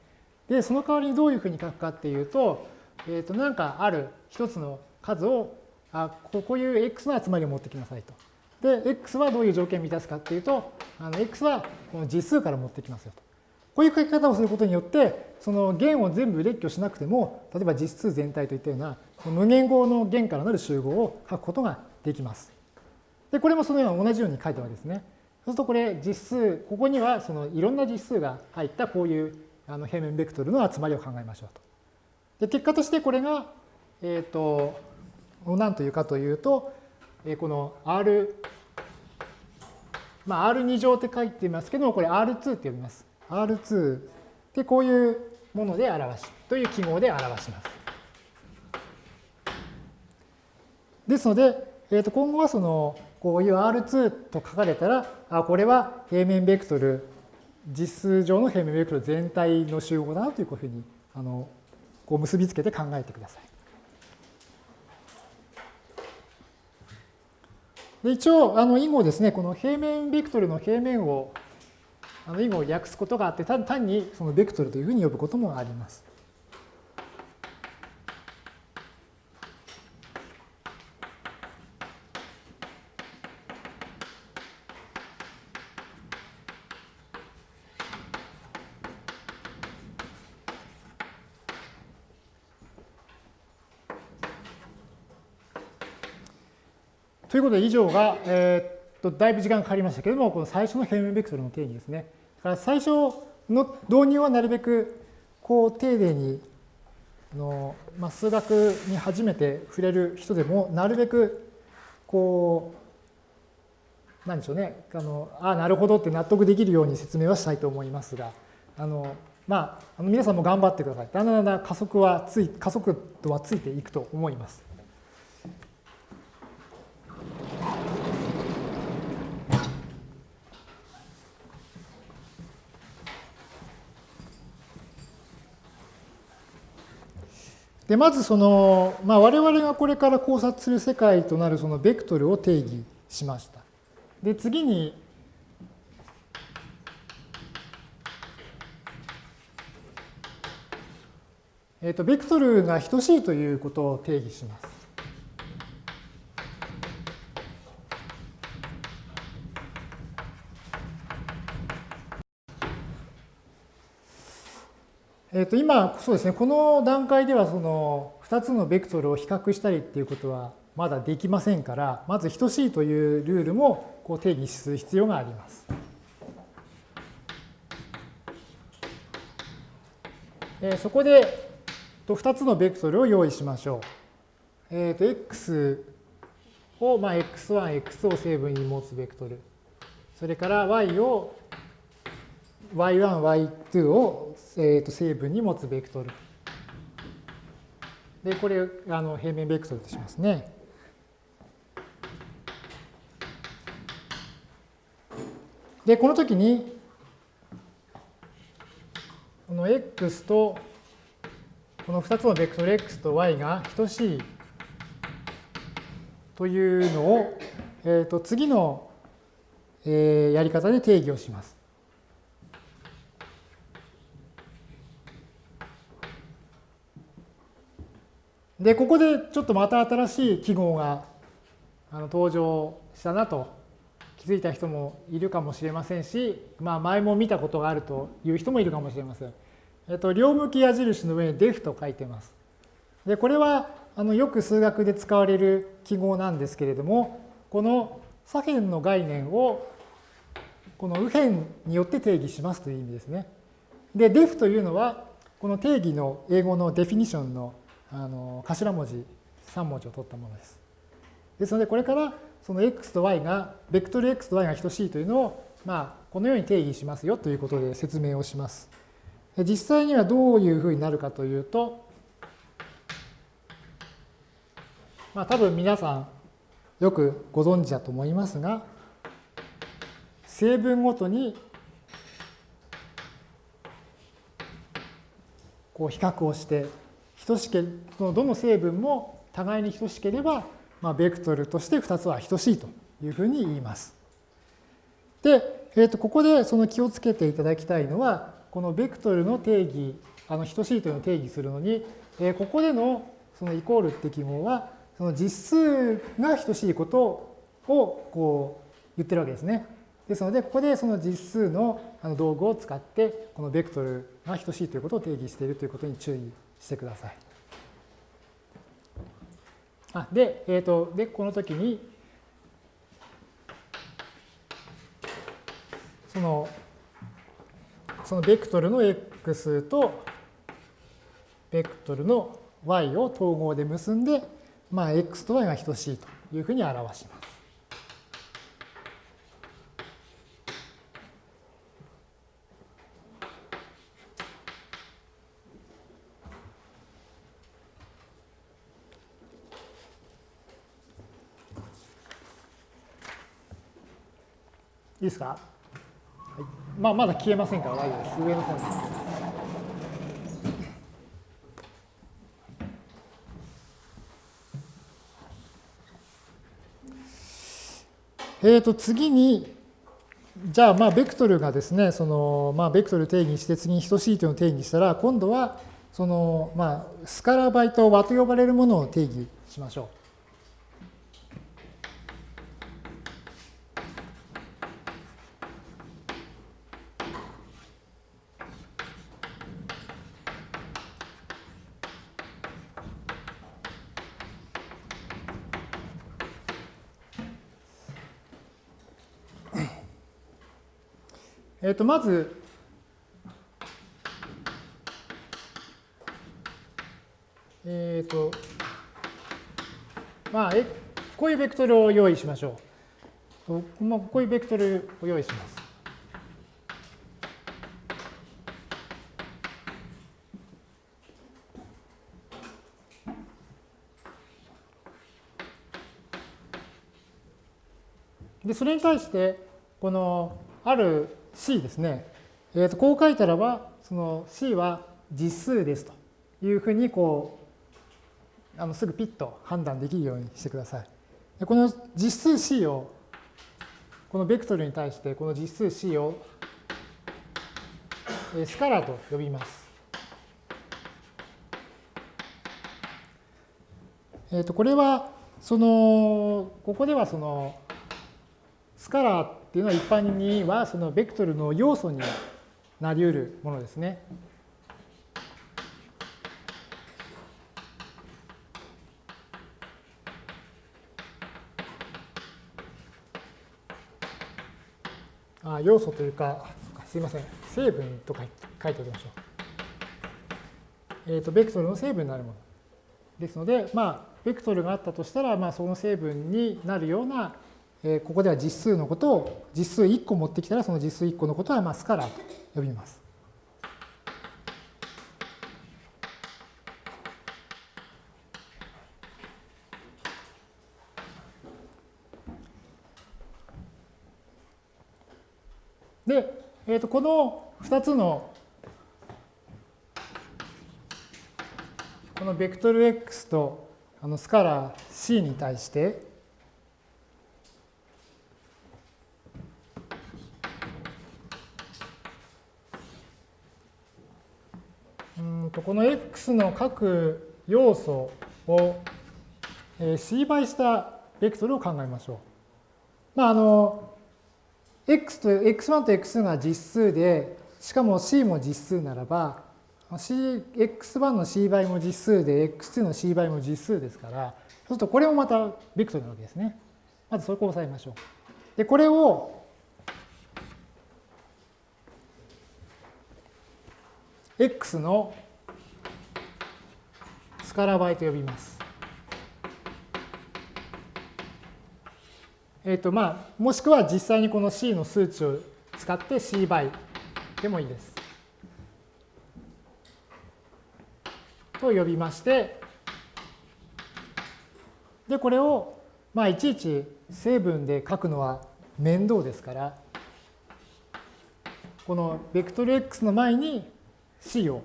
でその代わりにどういうふうに書くかっていうと,、えー、となんかある一つの数をあこういう x の集まりを持ってきなさいと。で x はどういう条件を満たすかっていうとあの x はこの実数から持ってきますよと。こういう書き方をすることによって、その弦を全部列挙しなくても、例えば実数全体といったような無限号の弦からなる集合を書くことができます。で、これもそのような同じように書いたわけですね。そうするとこれ実数、ここにはそのいろんな実数が入ったこういうあの平面ベクトルの集まりを考えましょうと。で、結果としてこれが、えっ、ー、と、何というかというと、この R、まあ、R2 乗って書いてますけども、これ R2 って呼びます。R2 でこういうもので表し、という記号で表します。ですので、えー、と今後はそのこういう R2 と書かれたら、あこれは平面ベクトル、実数上の平面ベクトル全体の集合だなというふうにあのこう結びつけて考えてください。で一応、あの以後ですね、この平面ベクトルの平面をあの以後を訳すことがあって、単にそのベクトルというふうに呼ぶこともあります。いうことで以上が、えー、っとだいぶ時間かかりましたけれども、この最初の平面ベクトルの定義ですね。だから最初の導入はなるべくこう丁寧にの、まあ、数学に初めて触れる人でもなるべくこうなんでしょうねあのあなるほどって納得できるように説明はしたいと思いますがあのまあ、あの皆さんも頑張ってください。だんだんだんだん加速はつい加速度はついていくと思います。でまずその、まあ、我々がこれから考察する世界となるそのベクトルを定義しました。で次にえーと、ベクトルが等しいということを定義します。えー、と今、そうですね、この段階ではその2つのベクトルを比較したりっていうことはまだできませんから、まず等しいというルールもこう定義する必要があります。えー、そこでと2つのベクトルを用意しましょう。えっ、ー、と、x を、まあ、x1、x を成分に持つベクトル。それから y を y1、y2 を、えー、と成分に持つベクトル。で、これ、あの平面ベクトルとしますね。で、この時に、この x とこの2つのベクトル x と y が等しいというのを、えー、と次の、えー、やり方で定義をします。で、ここでちょっとまた新しい記号が登場したなと気づいた人もいるかもしれませんし、まあ、前も見たことがあるという人もいるかもしれません。えっと、両向き矢印の上に def と書いてます。で、これはあのよく数学で使われる記号なんですけれども、この左辺の概念をこの右辺によって定義しますという意味ですね。で、def というのは、この定義の英語のデフィニションのあの頭文字3文字を取ったものです。ですので、これからその x と y が、ベクトル x と y が等しいというのを、まあ、このように定義しますよということで説明をします。実際にはどういうふうになるかというと、まあ、多分皆さんよくご存知だと思いますが、成分ごとにこう比較をして、等しけそのどの成分も互いに等しければ、まあ、ベクトルとして2つは等しいというふうに言います。で、えー、とここでその気をつけていただきたいのは、このベクトルの定義、あの等しいというのを定義するのに、えここでのそのイコールって記号は、その実数が等しいことをこう言ってるわけですね。ですので、ここでその実数の道具を使って、このベクトルが等しいということを定義しているということに注意してください。あで、えーと、で、この時に、そのそのベクトルの x とベクトルの y を統合で結んで、まあ、x と y が等しいというふうに表します。ですか？はいまあ、まだ消えませんから大丈夫です。上の方に。えー、と次に、じゃあ、まあ、ベクトルがですね、その、まあ、ベクトル定義して次に等しいというのを定義したら、今度は、その、まあ、スカラバイト和と呼ばれるものを定義しましょう。えっ、と、まず、えっ、と、まあ、こういうベクトルを用意しましょう。こういうベクトルを用意します。で、それに対して、このある C ですね、えー、とこう書いたらば、その C は実数ですというふうにこうあのすぐピッと判断できるようにしてください。でこの実数 C をこのベクトルに対してこの実数 C をスカラーと呼びます。えっ、とこれはそのここではそのスカラーっていうのは一般にはそのベクトルの要素になり得るものですね。あ要素というか、すいません、成分とか書いておきましょう。えっ、ー、と、ベクトルの成分になるもの。ですので、まあ、ベクトルがあったとしたら、まあ、その成分になるようなえここでは実数のことを実数1個持ってきたらその実数1個のことはまあスカラーと呼びます。で、えー、とこの2つのこのベクトル x とあのスカラー c に対してとこの x の各要素を c 倍したベクトルを考えましょう。まあ、あの、x と x1 と x2 が実数で、しかも c も実数ならば、C、x1 の c 倍も実数で、x2 の c 倍も実数ですから、そうするとこれもまたベクトルなわけですね。まずそこを押さえましょう。で、これを x のスカラ倍と呼びます。えっ、ー、とまあ、もしくは実際にこの C の数値を使って C 倍でもいいです。と呼びまして、で、これを、まあ、いちいち成分で書くのは面倒ですから、このベクトル x の前に C を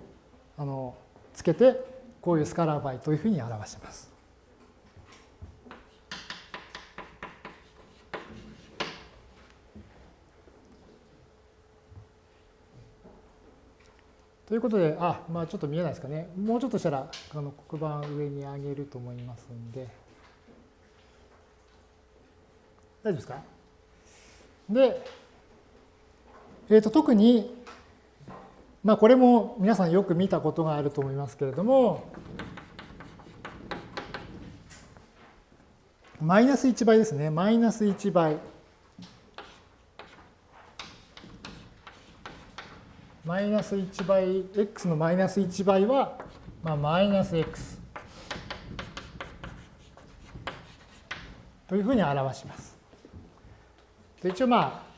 あのつけてこういうスカラー倍というふうに表します。ということで、あ、まあちょっと見えないですかね。もうちょっとしたら、あの黒板上に上げると思いますんで。大丈夫ですか？で、えー、と特にまあ、これも皆さんよく見たことがあると思いますけれども、マイナス1倍ですね。マイナス1倍。マイナス1倍、x のマイナス1倍は、まあ、マイナス x というふうに表します。一応まあ、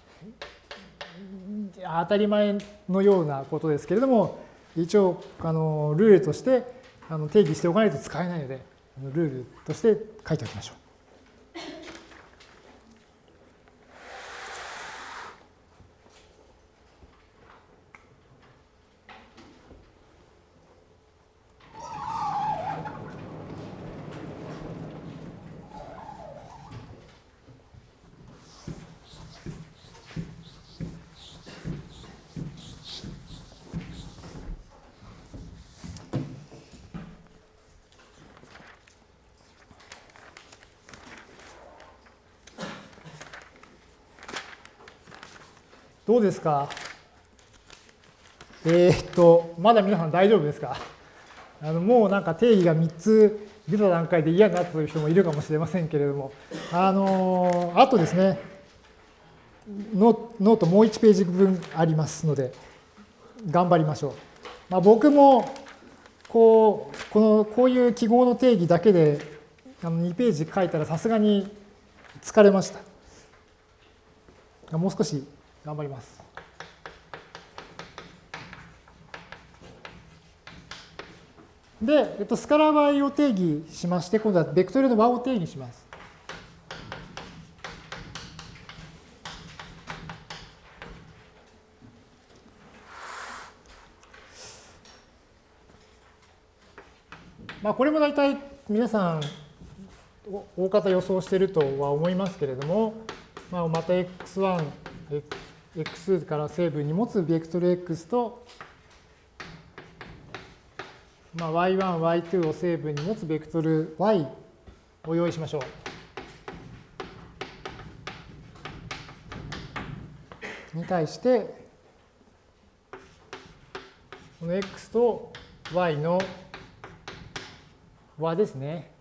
当たり前のようなことですけれども、一応あのルールとしてあの定義しておかないと使えないので、ルールとして書いておきましょう。どうですか？えー、っと、まだ皆さん大丈夫ですか？あのもうなんか定義が3つ出た段階で嫌になったという人もいるかもしれませんけれども、あのあとですね、ノノートもう1ページ分ありますので、頑張りましょう。まあ、僕もこうこのこういう記号の定義だけであの2ページ書いたらさすがに疲れました。もう少し頑張ります。で、えっと、スカラー場合を定義しまして、今度はベクトルの和を定義します。まあ、これも大体皆さん大方予想しているとは思いますけれども、まあ、また x1、x から成分に持つベクトル x と、まあ、y1、y2 を成分に持つベクトル y を用意しましょう。に対して、この x と y の和ですね。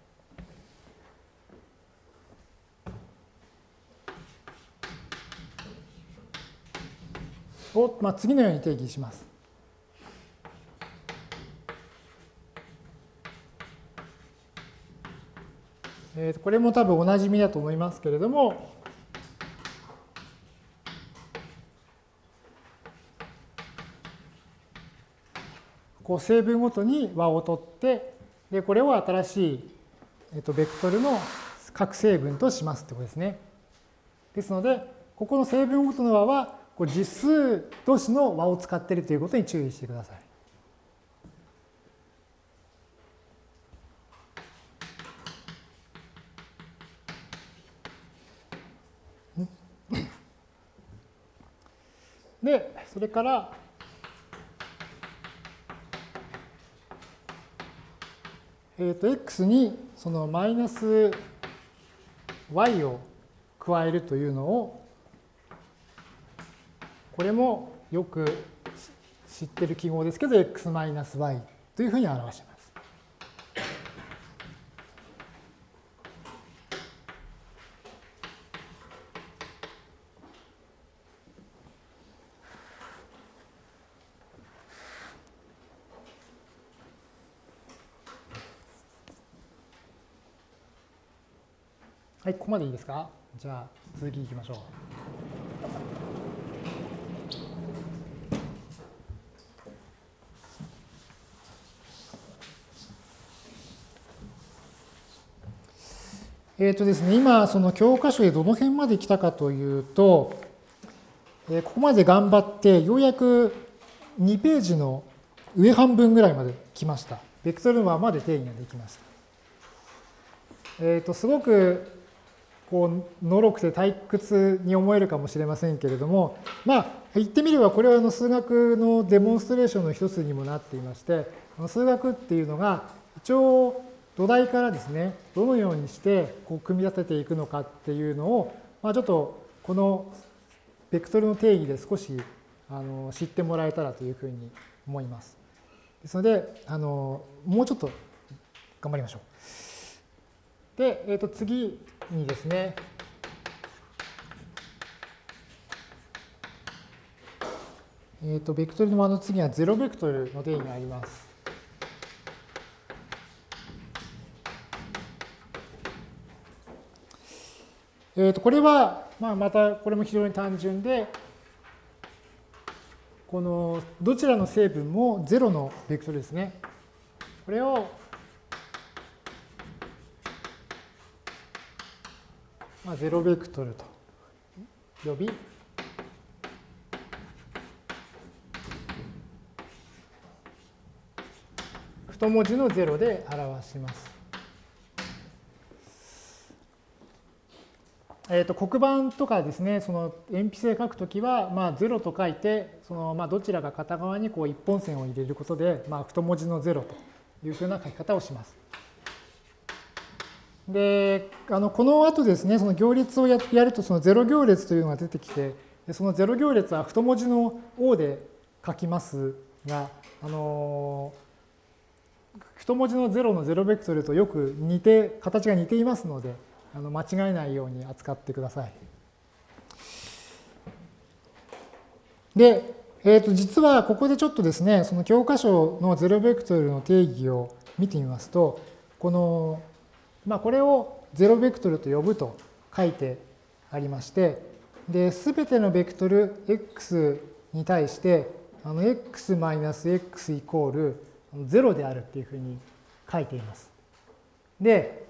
を、まあ、次のように定義します。これも多分おなじみだと思いますけれども、こう成分ごとに和を取ってで、これを新しい、えっと、ベクトルの各成分としますってことですね。ですので、ここの成分ごとの和は、こう実数同士の和を使っているということに注意してください。で、それから、えー、と x にそのマイナス y を加えるというのをこれもよく知ってる記号ですけど x マイナス y というふうに表します。はい、ここまでいいですか？じゃあ続きいきましょう。えっ、ー、とですね、今、その教科書でどの辺まで来たかというと、えー、ここまで頑張って、ようやく2ページの上半分ぐらいまで来ました。ベクトルマーまで定義ができました。えっ、ー、と、すごくこうのろくて退屈に思えるかもしれませんけれどもまあ言ってみればこれはあの数学のデモンストレーションの一つにもなっていまして数学っていうのが一応土台からですねどのようにしてこう組み立てていくのかっていうのを、まあ、ちょっとこのベクトルの定義で少しあの知ってもらえたらというふうに思います。ですのであのもうちょっと頑張りましょう。で、えー、と次にですね、えっ、ー、と、ベクトルの和の次は0ベクトルの定義があります。えっ、ー、と、これは、まあ、またこれも非常に単純で、このどちらの成分も0のベクトルですね。これをまあ、0ベクトルと呼び、太文字の0で表します。えー、と黒板とかですね、その鉛筆で書くときは、まあ、0と書いて、そのまあどちらか片側にこう一本線を入れることで、まあ、太文字の0というふうな書き方をします。で、あのこの後ですね、その行列をやると、その0行列というのが出てきて、その0行列は太文字の O で書きますが、あの太文字の0の0ベクトルとよく似て、形が似ていますので、あの間違えないように扱ってください。で、えー、と実はここでちょっとですね、その教科書のゼロベクトルの定義を見てみますと、この、まあ、これをゼロベクトルと呼ぶと書いてありまして、で、すべてのベクトル x に対して、あの x-x イコール0であるっていうふうに書いています。で、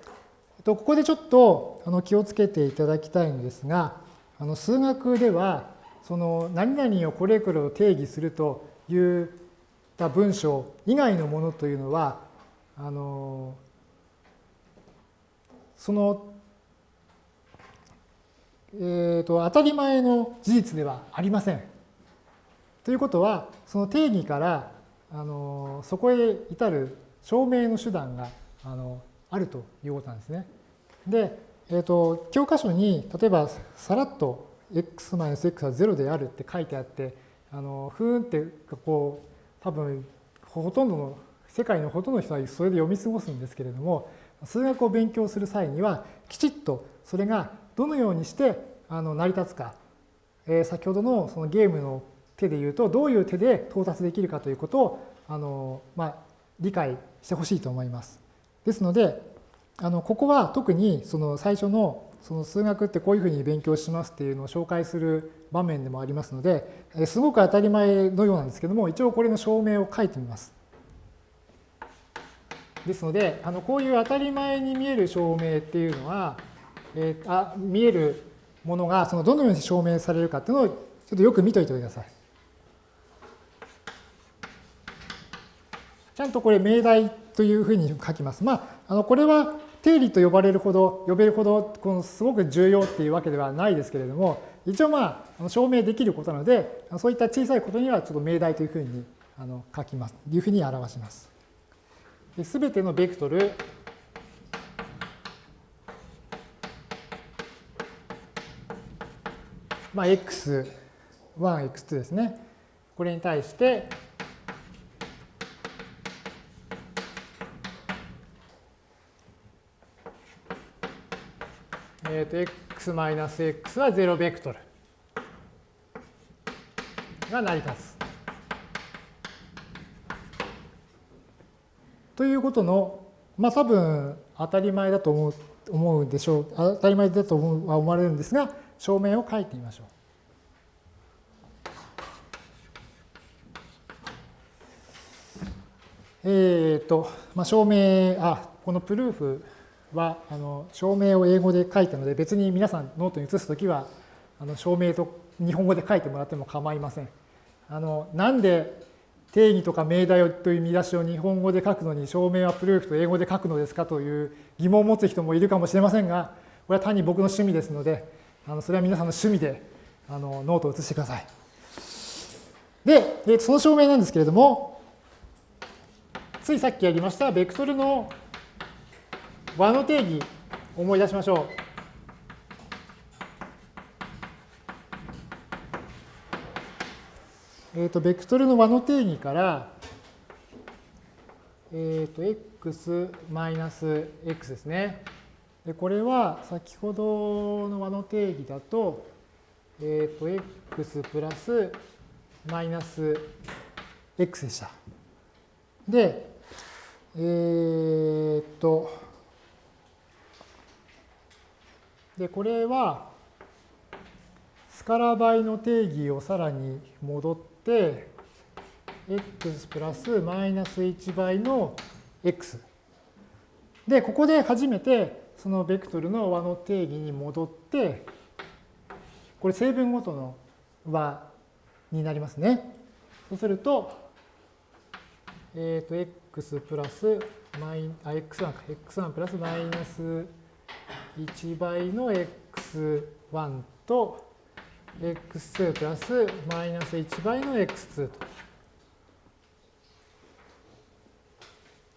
とここでちょっとあの気をつけていただきたいんですが、あの数学では、その何々をこれこれを定義するといった文章以外のものというのは、あのその、えーと、当たり前の事実ではありません。ということは、その定義からあのそこへ至る証明の手段があのあるということなんですね。で、えーと、教科書に例えばさらっと x-x は0であるって書いてあってあのふーんってこう多分ほとんどの世界のほとんどの人はそれで読み過ごすんですけれども数学を勉強する際にはきちっとそれがどのようにしてあの成り立つか、えー、先ほどのそのゲームの手で言うとどういう手で到達できるかということをあの、まあ、理解してほしいと思います。ですのであのここは特にその最初のその数学ってこういうふうに勉強しますっていうのを紹介する場面でもありますのですごく当たり前のようなんですけども一応これの証明を書いてみます。ですのであのこういう当たり前に見える証明っていうのは、えー、あ見えるものがそのどのように証明されるかっていうのをちょっとよく見といてください。ちゃんとこれ命題というふうに書きます。まあ、あのこれは定理と呼ばれるほど、呼べるほどこのすごく重要っていうわけではないですけれども、一応まあ、証明できることなので、そういった小さいことにはちょっと命題というふうにあの書きます。いうふうに表します。すべてのベクトル、まあ、x1、x2 ですね。これに対して、えっ、ー、と、x マイナス x は0ベクトルが成り立つ。ということの、まあ多分当たり前だと思う思うでしょう。当たり前だと思うは思われるんですが、証明を書いてみましょう。えっ、ー、と、まあ、証明、あ、この proof はあの証明を英語で書いたので別に皆さんノートに写すときはあの証明と日本語で書いてもらっても構いません。あのなんで定義とか命題という見出しを日本語で書くのに証明は proof と英語で書くのですかという疑問を持つ人もいるかもしれませんがこれは単に僕の趣味ですのであのそれは皆さんの趣味であのノートを写してください。で、その証明なんですけれどもついさっきやりましたベクトルの和の定義思い出しましょう。えっ、ー、と、ベクトルの和の定義から、えっ、ー、と、x マイナス x ですね。で、これは先ほどの和の定義だと、えっ、ー、と、x プラスマイナス x でした。で、えっと、で、これは、スカラ倍の定義をさらに戻って、x プラスマイナス1倍の x。で、ここで初めてそのベクトルの和の定義に戻って、これ成分ごとの和になりますね。そうすると、えっ、ー、と、x プラスマイ、あ、x1 か、x1 プラスマイナス1倍の x1 と x2 プラスマイナス1倍の x2 と。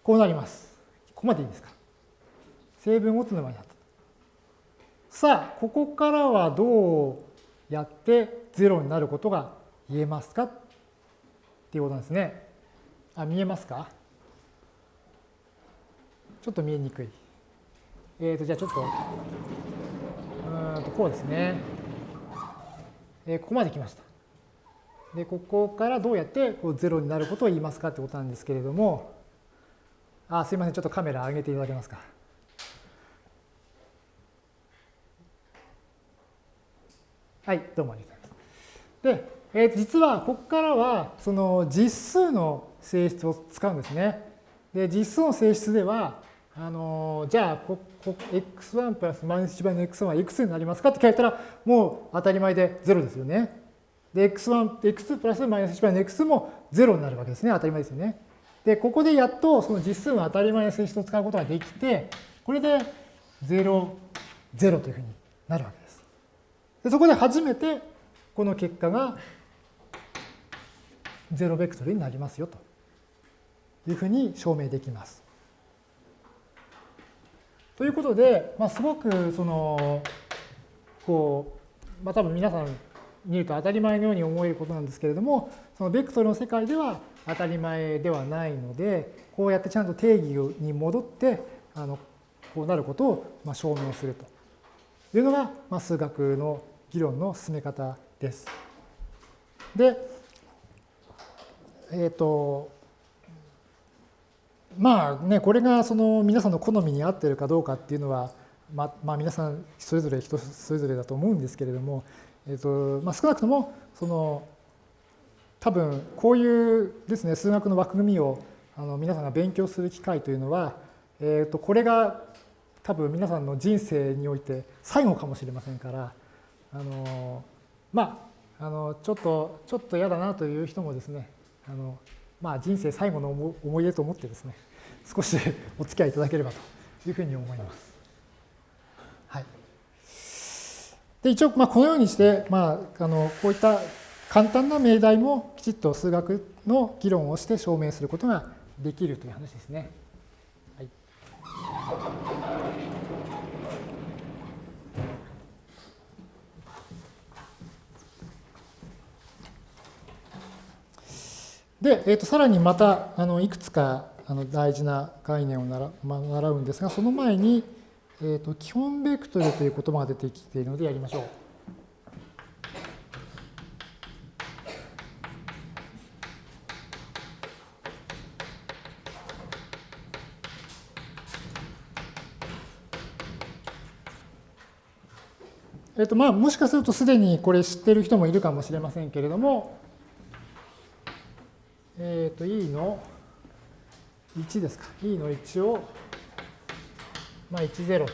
こうなります。ここまでいいですか？成分ごとの場になった。さあ、ここからはどうやって0になることが言えますか？っていうことなんですね。あ、見えますか？ちょっと見えにくい。えっ、ー、と、じゃあちょっと、うんと、こうですね。えー、ここまで来ました。で、ここからどうやってこう0になることを言いますかってことなんですけれども、あ、すいません、ちょっとカメラ上げていただけますか。はい、どうもありがとうございます。で、えー、実はここからはその実数の性質を使うんですね。で、実数の性質では、あのじゃあここ x1 プラスマイナス1倍の x1 はいくつになりますか？って聞かれたらもう当たり前で0ですよね。で x1、x2 プラスマイナス1倍の x2 も0になるわけですね。当たり前ですよね。で、ここでやっとその実数の当たり前の性質を使うことができて、これで0、0というふうになるわけです。でそこで初めてこの結果が0ベクトルになりますよというふうに証明できます。ということで、まあ、すごくそのこう、まあ、多分皆さん見ると当たり前のように思えることなんですけれどもそのベクトルの世界では当たり前ではないのでこうやってちゃんと定義に戻ってあのこうなることをま証明するというのが、ま、数学の議論の進め方です。で、えっ、ー、とまあね、これがその皆さんの好みに合ってるかどうかっていうのは、ままあ、皆さんそれぞれ人それぞれだと思うんですけれども、えーとまあ、少なくともその多分こういうですね数学の枠組みをあの皆さんが勉強する機会というのは、えー、とこれが多分皆さんの人生において最後かもしれませんからあのまああのちょっとちょっと嫌だなという人もですねあのまあ、人生最後の思い出と思ってですね、少し お付き合いいただければというふうに思います。はい、で一応、まあ、このようにして、まあ、あのこういった簡単な命題もきちっと数学の議論をして証明することができるという話ですね。はいで、えー、とさらにまたあのいくつかあの大事な概念を習,、まあ、習うんですが、その前に、えー、と基本ベクトルという言葉が出てきているのでやりましょう。えっとまあ、もしかするとすでにこれ知ってる人もいるかもしれませんけれども、えっ、ー、と E の？1ですか。E の1を、まあ、10と。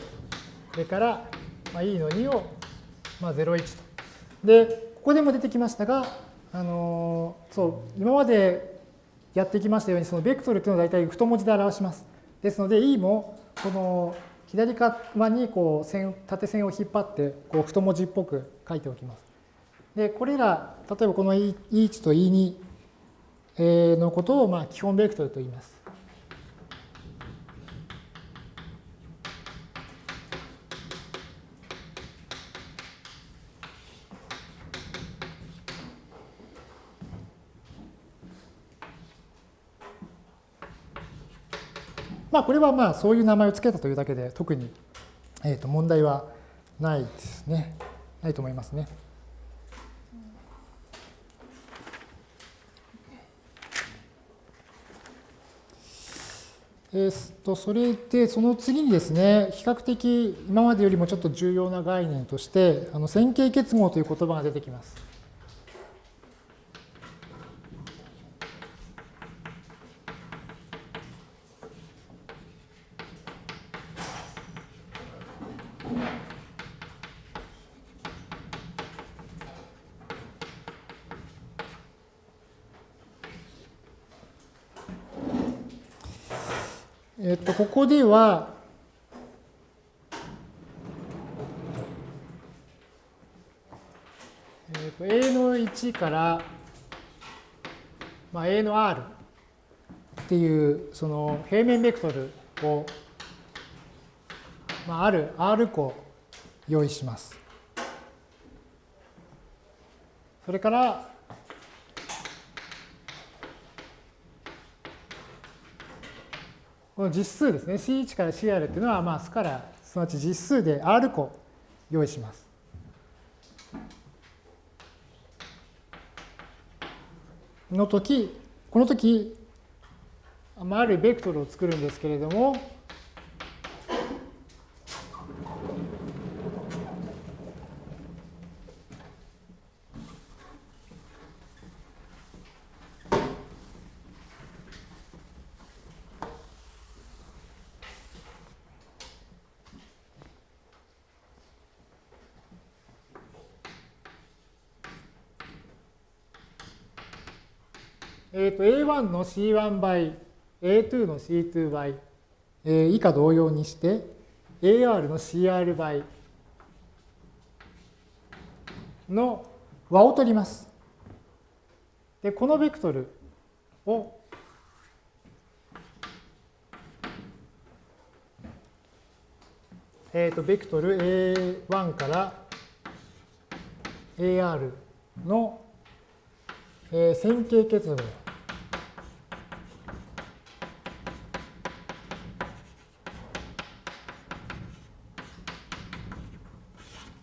それから、まあ、E の2を、まあ、01と。で、ここでも出てきましたが、あのー、そう、今までやってきましたように、そのベクトルというのは大体太文字で表します。ですので、E も、この左側にこう線縦線を引っ張って、こう太文字っぽく書いておきます。で、これら、例えばこの E1 と E2 のことをまあ基本ベクトルと言います。まあ、これはまあそういう名前を付けたというだけで特に、えー、と問題はないですね。ないと思いますね。えー、とそれでその次にですね比較的今までよりもちょっと重要な概念としてあの線形結合という言葉が出てきます。えっと、ここでは、えっと、A の1から、まあ、A の R っていうその平面ベクトルを、まあ、ある R 個用意します。それからこの実数ですね、C1 から CR っていうのは、まあ、スカラ、すなわち実数で R 個用意します。の時、この時、まあ、あるベクトルを作るんですけれども、えー、と A1 の C1 倍、A2 の C2 倍、えー、以下同様にして、AR の CR 倍の和を取ります。で、このベクトルをえー、とベクトル A1 から AR の、えー、線形結合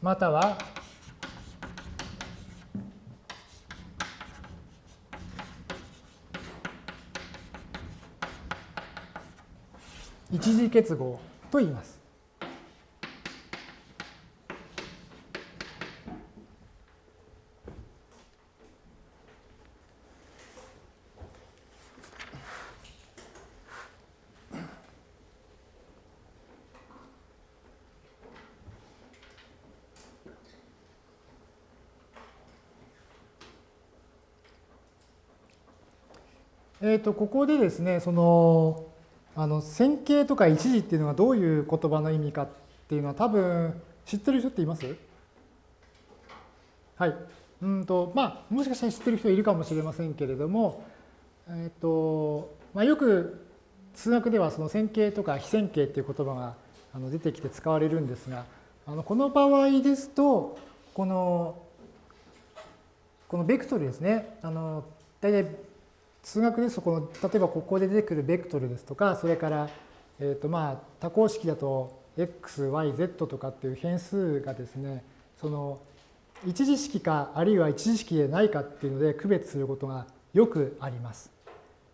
または一次結合と言います。えー、とここでですねそのあの線形とか一時っていうのがどういう言葉の意味かっていうのは多分知ってる人っています？はい。うんとまあもしかしたら知ってる人いるかもしれませんけれども、え、ー、とまあ、よく数学ではその線形とか非線形っていう言葉があの出てきて使われるんですがあのこの場合ですとこのこのベクトルですねあの大体数学ですとこの例えばここで出てくるベクトルですとかそれから、えーとまあ、多項式だと x、y、z とかっていう変数がですねその一次式かあるいは一次式でないかっていうので区別することがよくあります。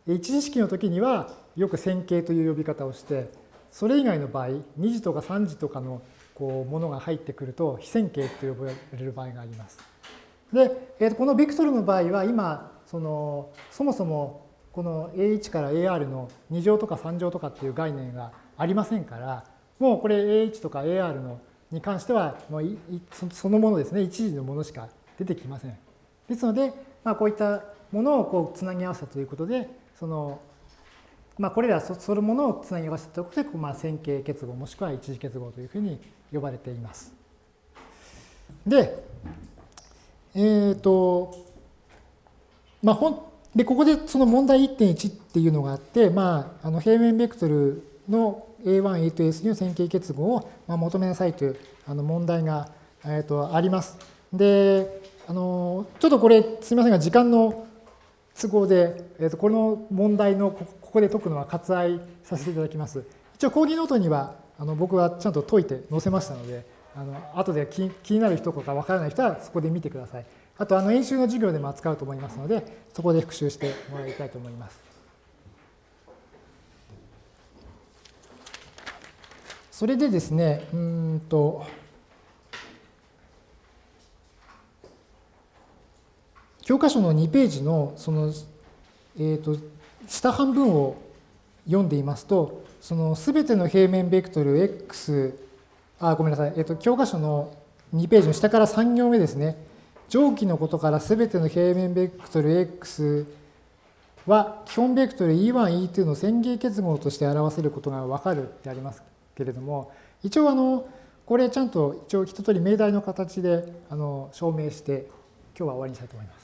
一次式の時にはよく線形という呼び方をしてそれ以外の場合2次とか3次とかのこうものが入ってくると非線形と呼ばれる場合があります。で、えー、とこのベクトルの場合は今そのそもそもこの A1 から AR の2乗とか3乗とかっていう概念がありませんからもうこれ A1 とか AR のに関してはもうそのものですね一時のものしか出てきません。ですので、まあ、こういったものをこうつなぎ合わせたということでそのまあ、これらそのものをつなぎ合わせたということで、まあ、線形結合もしくは一次結合というふうに呼ばれています。で、えっ、ー、と、まあ、ほんでここでその問題1.1っていうのがあって、まあ、あの平面ベクトルの A1、A と S の線形結合を求めなさいというあの問題が、えー、とあります。であのちょっとこれすみませんが時間の都合で、えー、とこの問題のここで解くのは割愛させていただきます。一応講義ノートにはあの僕はちゃんと解いて載せましたのであの後で気気になる人とかわからない人はそこで見てください。あとあの演習の授業でも扱うと思いますので、そこで復習してもらいたいと思います。それでですね、うんと、教科書の2ページのその、えーと、下半分を読んでいますと、そのすべての平面ベクトル x、あ、ごめんなさい、えーと、教科書の2ページの下から3行目ですね。上記のことからすべての平面ベクトル x は基本ベクトル E1、E2 の線形結合として表せることがわかるってありますけれども、一応あの、これちゃんと一応一通り命題の形であの証明して、今日は終わりにしたいと思います。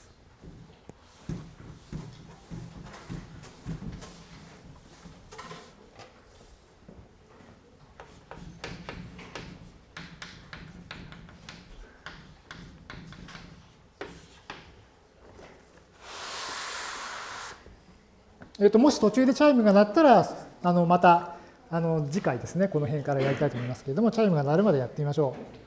えっと、もし途中でチャイムが鳴ったら、あのまたあの次回ですね、この辺からやりたいと思いますけれども、チャイムが鳴るまでやってみましょう。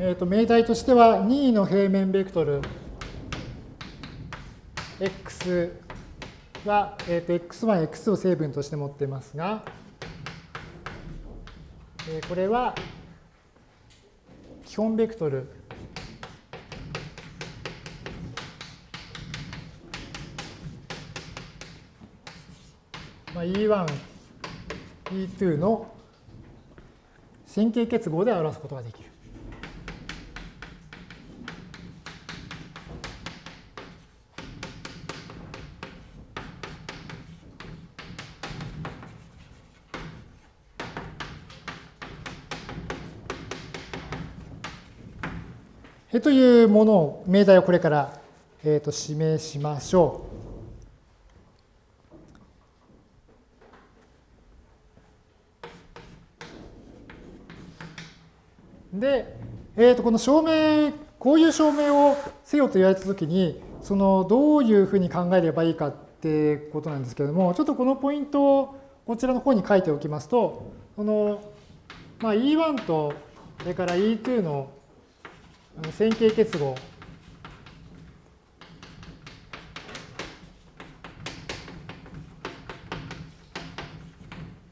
えーと、命題としては2位の平面ベクトル x は、えーと、x1、x を成分として持っていますが、これは基本ベクトル、E1、E2 の線形結合で表すことができる。というものを、命題をこれから、えー、と示しましょう。で、えー、とこの証明、こういう証明をせよと言われたときに、そのどういうふうに考えればいいかってことなんですけれども、ちょっとこのポイントをこちらの方に書いておきますと、この、まあ、E1 とそれから E2 の線形結合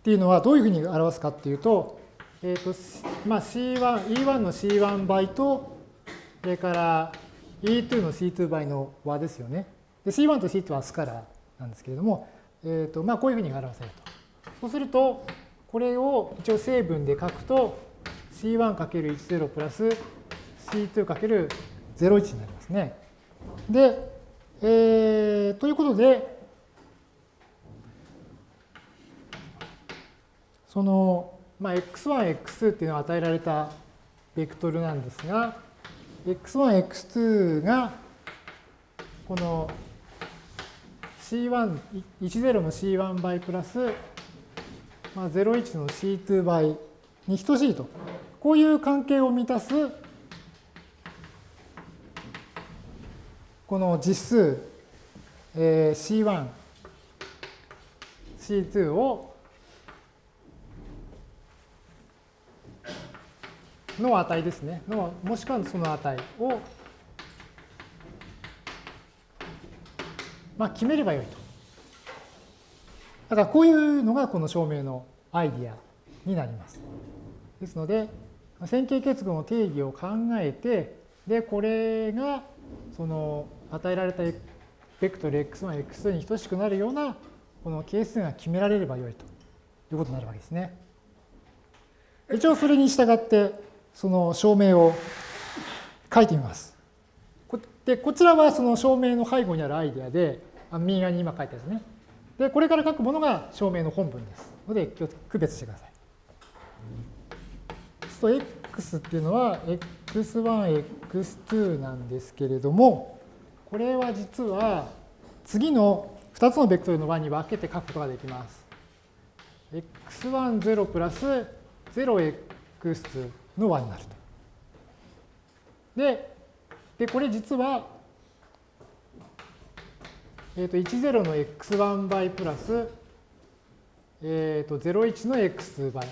っていうのはどういうふうに表すかっていうと、えーとまあ、C1、E1 の C1 倍と、それから E2 の C2 倍の和ですよね。で C1 と C2 はスカラーなんですけれども、えーとまあ、こういうふうに表せると。そうすると、これを一応成分で書くと、C1×10 プラス C2×01 になりますね。で、えー、ということで、その、まあ、x1、x2 っていうのは与えられたベクトルなんですが、x1、x2 がこの C1、10の C1 倍プラス、まあ、01の C2 倍に等しいと。こういう関係を満たすこの実数、えー、C1、C2 をの値ですね。のもしくはその値を、まあ、決めればよいと。だからこういうのがこの証明のアイディアになります。ですので、線形結合の定義を考えて、で、これがその与えられたベクトル x1、x2 に等しくなるようなこの係数が決められればよいということになるわけですね。一応それに従ってその証明を書いてみます。で、こちらはその証明の背後にあるアイデアで、右側に今書いたやつね。で、これから書くものが証明の本文ですので、区別してください。そうすると x っていうのは x1、x2 なんですけれども、これは実は次の2つのベクトルの和に分けて書くことができます。x1、0プラス 0x の和になると。で、でこれ実は、えー、と10の x1 倍プラス、えー、と01の x2 倍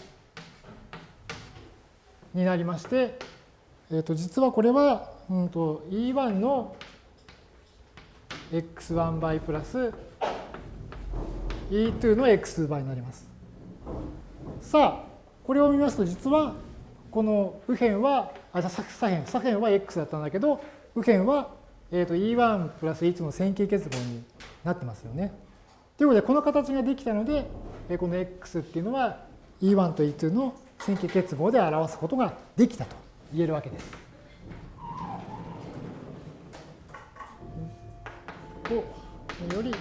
になりまして、えー、と実はこれは、うん、と E1 の x1 倍プラス e2 の x 倍になります。さあ、これを見ますと実はこの右辺は、あ、左辺、左辺は x だったんだけど、右辺は、えー、と E1 プラス E2 の線形結合になってますよね。ということで、この形ができたので、この x っていうのは E1 と E2 の線形結合で表すことができたと言えるわけです。とより、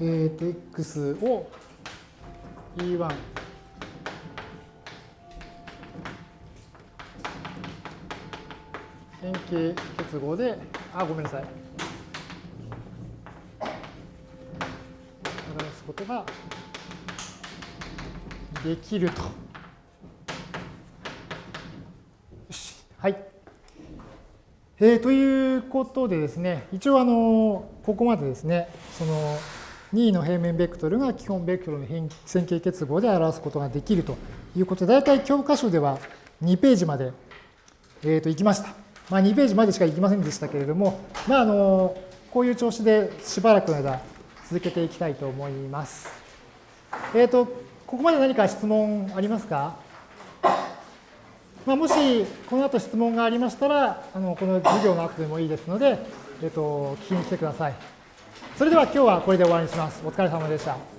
えー、と x を E1 変形結合で、あ、ごめんなさい。表すことができると。はい。えー、ということでですね、一応あの、ここまでですね、その2位の平面ベクトルが基本ベクトルの線形結合で表すことができるということで、大体教科書では2ページまでえー、と行きました。まあ、2ページまでしか行きませんでしたけれども、まあ、あのこういう調子でしばらくの間続けていきたいと思います。えっ、ー、と、ここまで何か質問ありますか？まあ、もしこの後質問がありましたら、あのこの授業の後でもいいですので、えっ、と、聞きに来てください。それでは今日はこれで終わりにします。お疲れ様でした。